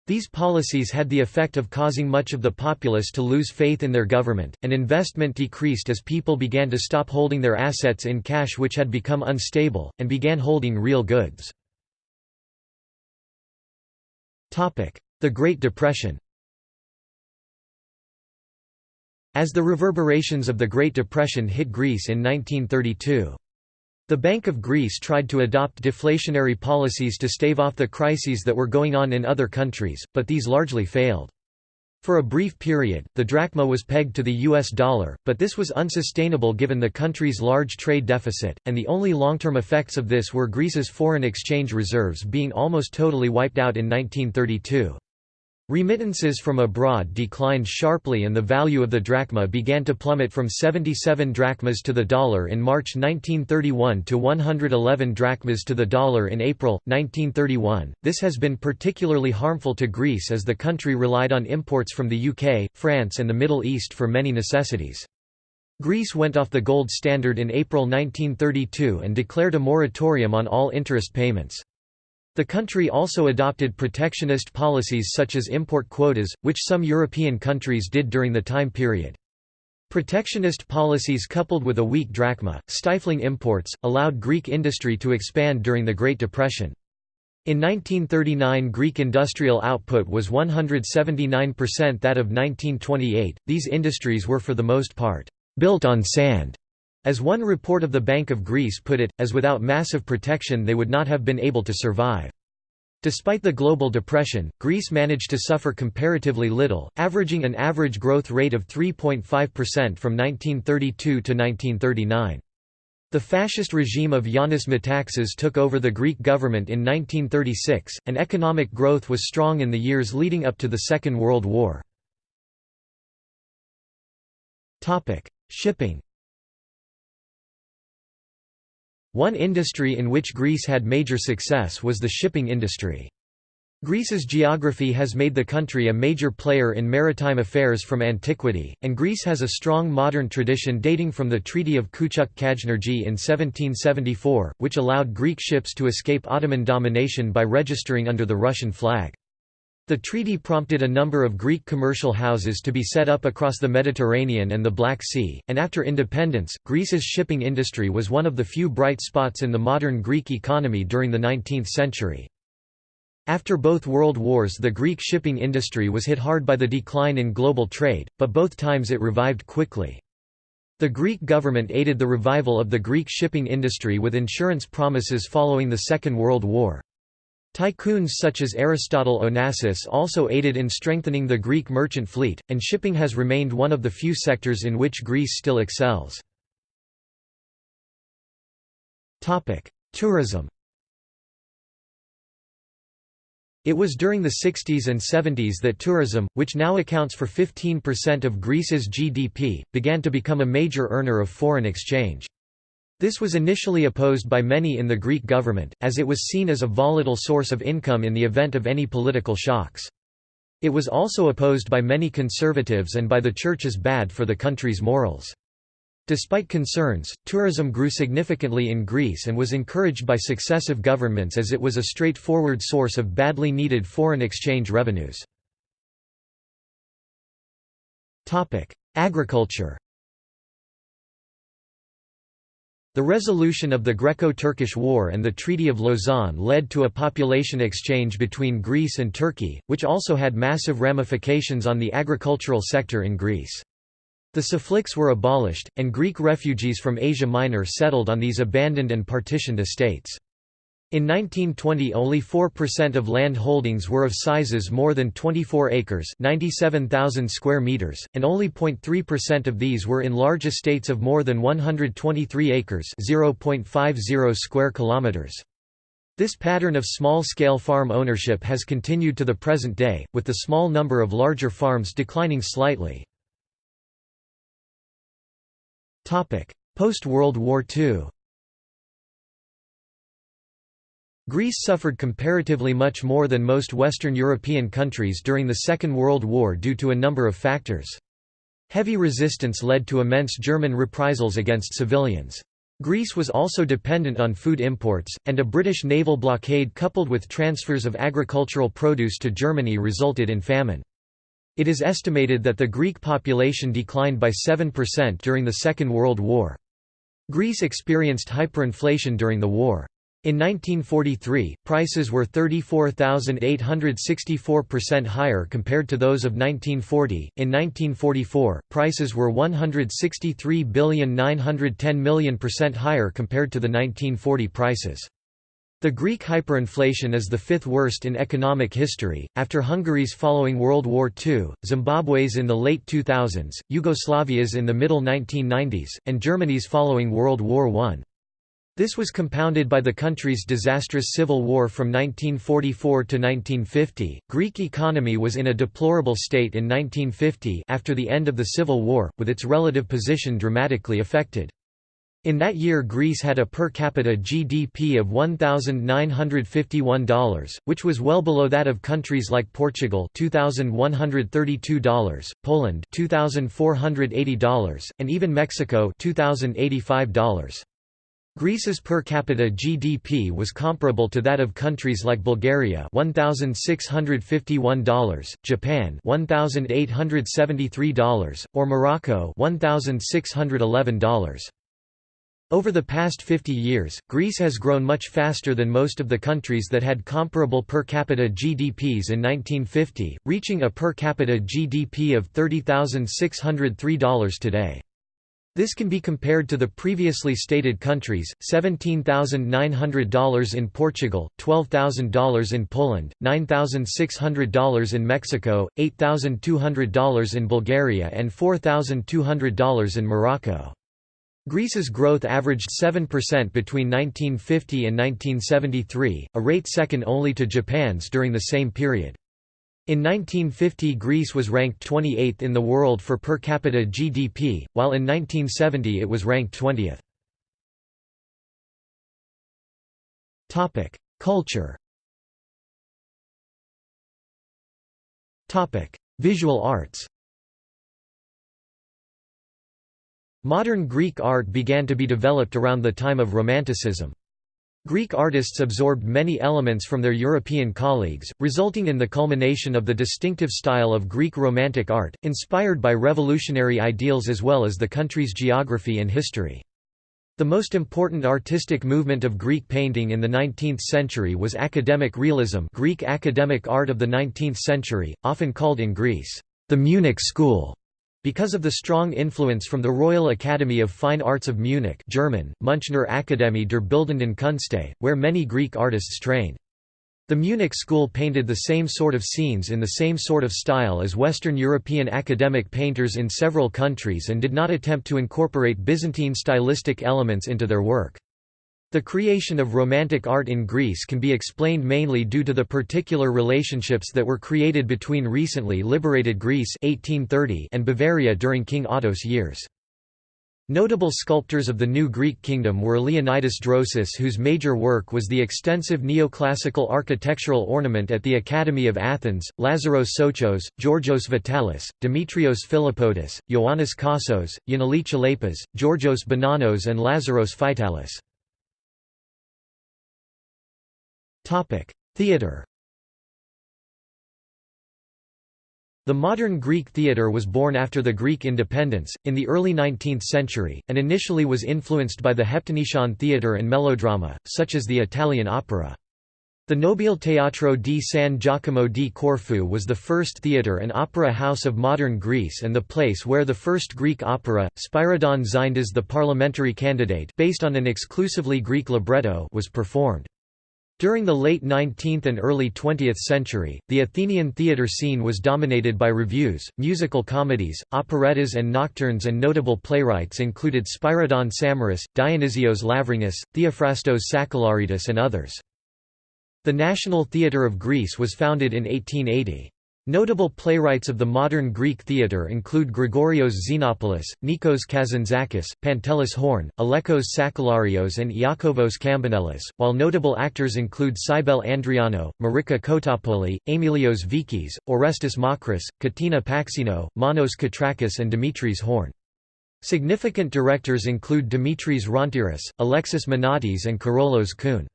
These policies had the effect of causing much of the populace to lose faith in their government, and investment decreased as people began to stop holding their assets in cash which had become unstable, and began holding real goods. The Great Depression As the reverberations of the Great Depression hit Greece in 1932, the Bank of Greece tried to adopt deflationary policies to stave off the crises that were going on in other countries, but these largely failed. For a brief period, the drachma was pegged to the US dollar, but this was unsustainable given the country's large trade deficit, and the only long-term effects of this were Greece's foreign exchange reserves being almost totally wiped out in 1932. Remittances from abroad declined sharply and the value of the drachma began to plummet from 77 drachmas to the dollar in March 1931 to 111 drachmas to the dollar in April, 1931. This has been particularly harmful to Greece as the country relied on imports from the UK, France and the Middle East for many necessities. Greece went off the gold standard in April 1932 and declared a moratorium on all interest payments. The country also adopted protectionist policies such as import quotas, which some European countries did during the time period. Protectionist policies coupled with a weak drachma, stifling imports, allowed Greek industry to expand during the Great Depression. In 1939 Greek industrial output was 179% that of 1928. These industries were for the most part built on sand. As one report of the Bank of Greece put it, as without massive protection they would not have been able to survive. Despite the global depression, Greece managed to suffer comparatively little, averaging an average growth rate of 3.5% from 1932 to 1939. The fascist regime of Yanis Metaxas took over the Greek government in 1936, and economic growth was strong in the years leading up to the Second World War. Shipping One industry in which Greece had major success was the shipping industry. Greece's geography has made the country a major player in maritime affairs from antiquity, and Greece has a strong modern tradition dating from the Treaty of Küçük-Kaynarca in 1774, which allowed Greek ships to escape Ottoman domination by registering under the Russian flag. The treaty prompted a number of Greek commercial houses to be set up across the Mediterranean and the Black Sea, and after independence, Greece's shipping industry was one of the few bright spots in the modern Greek economy during the 19th century. After both world wars the Greek shipping industry was hit hard by the decline in global trade, but both times it revived quickly. The Greek government aided the revival of the Greek shipping industry with insurance promises following the Second World War. Tycoons such as Aristotle Onassis also aided in strengthening the Greek merchant fleet, and shipping has remained one of the few sectors in which Greece still excels. Tourism It was during the 60s and 70s that tourism, which now accounts for 15% of Greece's GDP, began to become a major earner of foreign exchange. This was initially opposed by many in the Greek government, as it was seen as a volatile source of income in the event of any political shocks. It was also opposed by many conservatives and by the church as bad for the country's morals. Despite concerns, tourism grew significantly in Greece and was encouraged by successive governments as it was a straightforward source of badly needed foreign exchange revenues. Agriculture The resolution of the Greco-Turkish War and the Treaty of Lausanne led to a population exchange between Greece and Turkey, which also had massive ramifications on the agricultural sector in Greece. The Chifliks were abolished, and Greek refugees from Asia Minor settled on these abandoned and partitioned estates. In 1920 only 4% of land holdings were of sizes more than 24 acres 97,000 square meters, and only 0.3% of these were in large estates of more than 123 acres 0.50 square kilometers. This pattern of small-scale farm ownership has continued to the present day, with the small number of larger farms declining slightly. Post-World War II Greece suffered comparatively much more than most Western European countries during the Second World War due to a number of factors. Heavy resistance led to immense German reprisals against civilians. Greece was also dependent on food imports, and a British naval blockade coupled with transfers of agricultural produce to Germany resulted in famine. It is estimated that the Greek population declined by 7% during the Second World War. Greece experienced hyperinflation during the war. In 1943, prices were 34,864% higher compared to those of 1940. In 1944, prices were 163,910,000,000% higher compared to the 1940 prices. The Greek hyperinflation is the fifth worst in economic history, after Hungary's following World War II, Zimbabwe's in the late 2000s, Yugoslavia's in the middle 1990s, and Germany's following World War I. This was compounded by the country's disastrous civil war from 1944 to 1950. Greek economy was in a deplorable state in 1950 after the end of the civil war, with its relative position dramatically affected. In that year Greece had a per capita GDP of $1,951, which was well below that of countries like Portugal $2,132, Poland $2,480, and even Mexico $2,085. Greece's per capita GDP was comparable to that of countries like Bulgaria $1651, Japan $1873, or Morocco $1611. Over the past 50 years, Greece has grown much faster than most of the countries that had comparable per capita GDPs in 1950, reaching a per capita GDP of $30,603 today. This can be compared to the previously stated countries, $17,900 in Portugal, $12,000 in Poland, $9,600 in Mexico, $8,200 in Bulgaria and $4,200 in Morocco. Greece's growth averaged 7% between 1950 and 1973, a rate second only to Japan's during the same period. In 1950 Greece was ranked 28th in the world for per capita GDP, while in 1970 it was ranked 20th. Culture Visual arts Modern Greek art began to be developed around the time of Romanticism. Greek artists absorbed many elements from their European colleagues, resulting in the culmination of the distinctive style of Greek Romantic art, inspired by revolutionary ideals as well as the country's geography and history. The most important artistic movement of Greek painting in the 19th century was academic realism Greek academic art of the 19th century, often called in Greece, the Munich school. Because of the strong influence from the Royal Academy of Fine Arts of Munich German, Münchner Akademie der Bildenden Künste, where many Greek artists trained. The Munich school painted the same sort of scenes in the same sort of style as Western European academic painters in several countries and did not attempt to incorporate Byzantine stylistic elements into their work. The creation of Romantic art in Greece can be explained mainly due to the particular relationships that were created between recently liberated Greece 1830 and Bavaria during King Otto's years. Notable sculptors of the New Greek Kingdom were Leonidas Drosis whose major work was the extensive neoclassical architectural ornament at the Academy of Athens, Lazaros Sochos, Georgios Vitalis, Demetrios Philippotis, Ioannis Kossos, Yannoulis Chalepas, Georgios Bonanos and Lazaros Phytalis. Theatre The modern Greek theatre was born after the Greek independence, in the early 19th century, and initially was influenced by the Heptanesian theatre and melodrama, such as the Italian opera. The Nobile Teatro di San Giacomo di Corfu was the first theatre and opera house of modern Greece and the place where the first Greek opera, Spyridon Xyndas the Parliamentary Candidate based on an exclusively Greek libretto was performed. During the late 19th and early 20th century, the Athenian theatre scene was dominated by revues, musical comedies, operettas and nocturnes and notable playwrights included Spyridon Samaras, Dionysios Lavrangas, Theophrastos Sakellaridis and others. The National Theatre of Greece was founded in 1880. Notable playwrights of the modern Greek theatre include Gregorios Xenopoulos, Nikos Kazantzakis, Pantelis Horn, Alekos Sakellarios and Iakovos Kambanelis, while notable actors include Cybele Andrianou, Marika Kotopoli, Emilios Veakis, Orestes Makris, Katina Paxinou, Manos Katrakis and Dimitris Horn. Significant directors include Dimitris Rontiris, Alexis Minotis and Karolos Koun.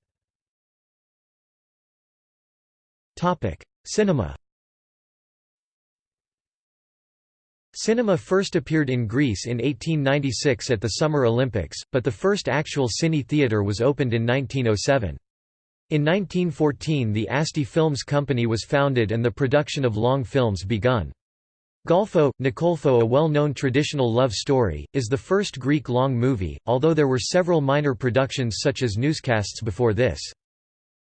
Cinema Cinema first appeared in Greece in 1896 at the Summer Olympics, but the first actual cine theatre was opened in 1907. In 1914 the Asti Films Company was founded and the production of long films begun. Golfo, Nikolfo a well-known traditional love story, is the first Greek long movie, although there were several minor productions such as newscasts before this.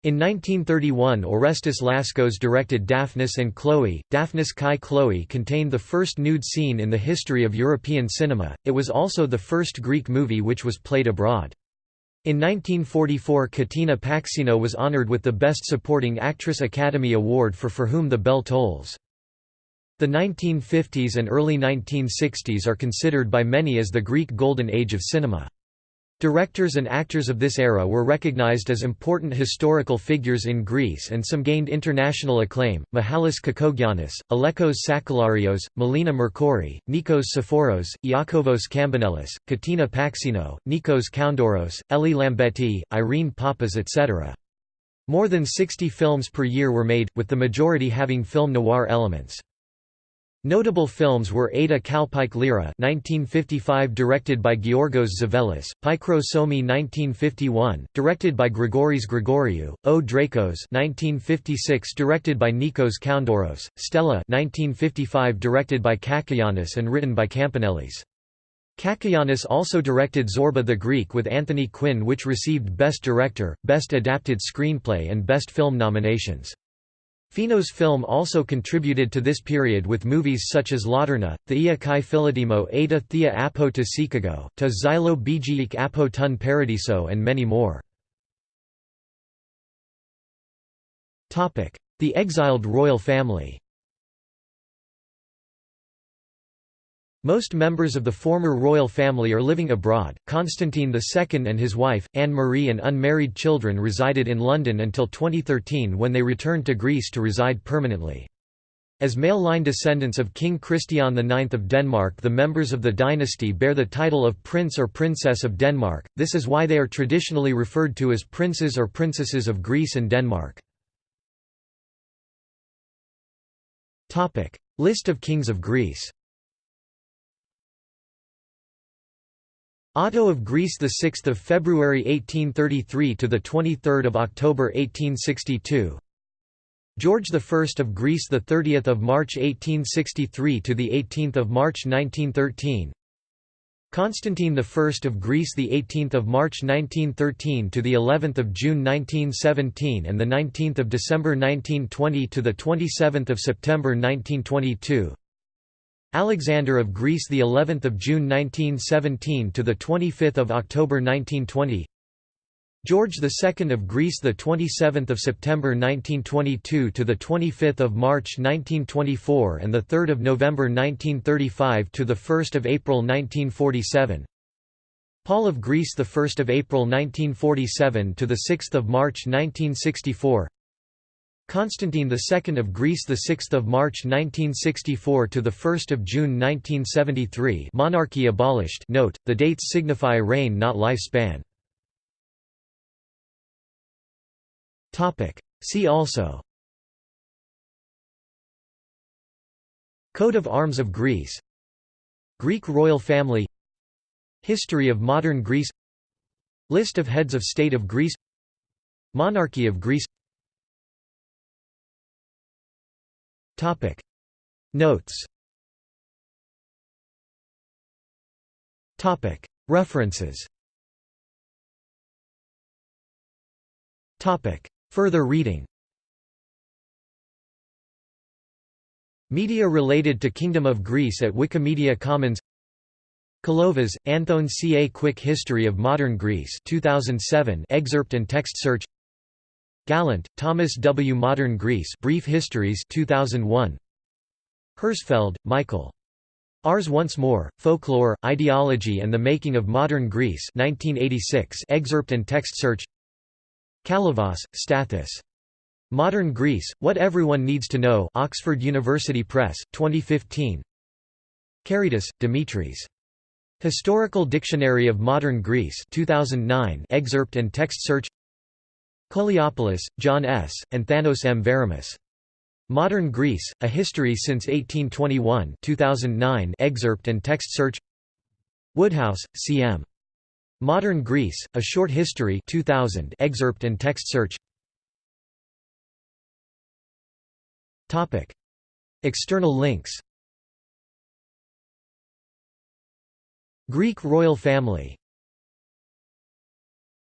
In 1931 Orestes Laskos directed Daphnis and Chloe. Daphnis Kai Chloe contained the first nude scene in the history of European cinema, it was also the first Greek movie which was played abroad. In 1944 Katina Paxinou was honored with the Best Supporting Actress Academy Award for For Whom the Bell Tolls. The 1950s and early 1960s are considered by many as the Greek Golden Age of cinema. Directors and actors of this era were recognized as important historical figures in Greece and some gained international acclaim, Mihalis Kakogiannis, Alekos Sakellarios, Melina Mercouri, Nikos Tsiforos, Iakovos Kambanelis, Katina Paxinou, Nikos Koundoros, Eli Lambetti, Irene Papas etc. More than 60 films per year were made, with the majority having film noir elements. Notable films were Ada Kalpike Lyra 1955 directed by Georgos Tzavellas, Pykro Somi 1951, directed by Grigoris Grigoriou, O Dracos 1956 directed by Nikos Koundoros, Stella 1955 directed by Cacoyannis and written by Kambanelis. Cacoyannis also directed Zorba the Greek with Anthony Quinn which received Best Director, Best Adapted Screenplay and Best Film nominations. Finos film also contributed to this period with movies such as Laterna, Thea Kai Philodemo Ada Thea Apo to Sikago, to Xylo Bgiik Apo Tun Paradiso and many more. The exiled royal family Most members of the former royal family are living abroad. Constantine II and his wife, Anne Marie, and unmarried children resided in London until 2013 when they returned to Greece to reside permanently. As male line descendants of King Christian IX of Denmark, the members of the dynasty bear the title of Prince or Princess of Denmark, this is why they are traditionally referred to as princes or princesses of Greece and Denmark. List of kings of Greece Otto of Greece the 6th of February 1833 to the 23rd of October 1862 George I of Greece the 30th of March 1863 to the 18th of March 1913 Constantine I of Greece the 18th of March 1913 to the 11th of June 1917 and the 19th of December 1920 to the 27th of September 1922 Alexander of Greece the 11th of June 1917 to the 25th of October 1920 George II of Greece the 27th of September 1922 to the 25th of March 1924 and the 3rd of November 1935 to the 1st of April 1947 Paul of Greece the 1st of April 1947 to the 6th of March 1964 Constantine II of Greece the 6th of March 1964 to the 1st of June 1973 monarchy abolished. Note the dates signify reign not lifespan. Topic. See also. Coat of Arms of Greece. Greek royal family. History of modern Greece. List of heads of state of Greece. Monarchy of Greece Topic. Notes. Topic. References. Topic. Further reading. Media related to Kingdom of Greece at Wikimedia Commons. Kalovas, Anthon C. A Quick History of Modern Greece 2007 excerpt and text search Gallant, Thomas W. Modern Greece Brief Histories 2001. Herzfeld, Michael. Ours Once More, Folklore, Ideology and the Making of Modern Greece 1986 excerpt and text search Kalyvas, Stathis. Modern Greece, What Everyone Needs to Know Oxford University Press, 2015 Keridis, Dimitris. Historical Dictionary of Modern Greece 2009 excerpt and text search Koliopoulos, John S., and Thanos M. Veremis. Modern Greece, A History Since 1821 2009 excerpt and text search Woodhouse, C. M. Modern Greece, A Short History 2000 excerpt and text search External links Greek royal family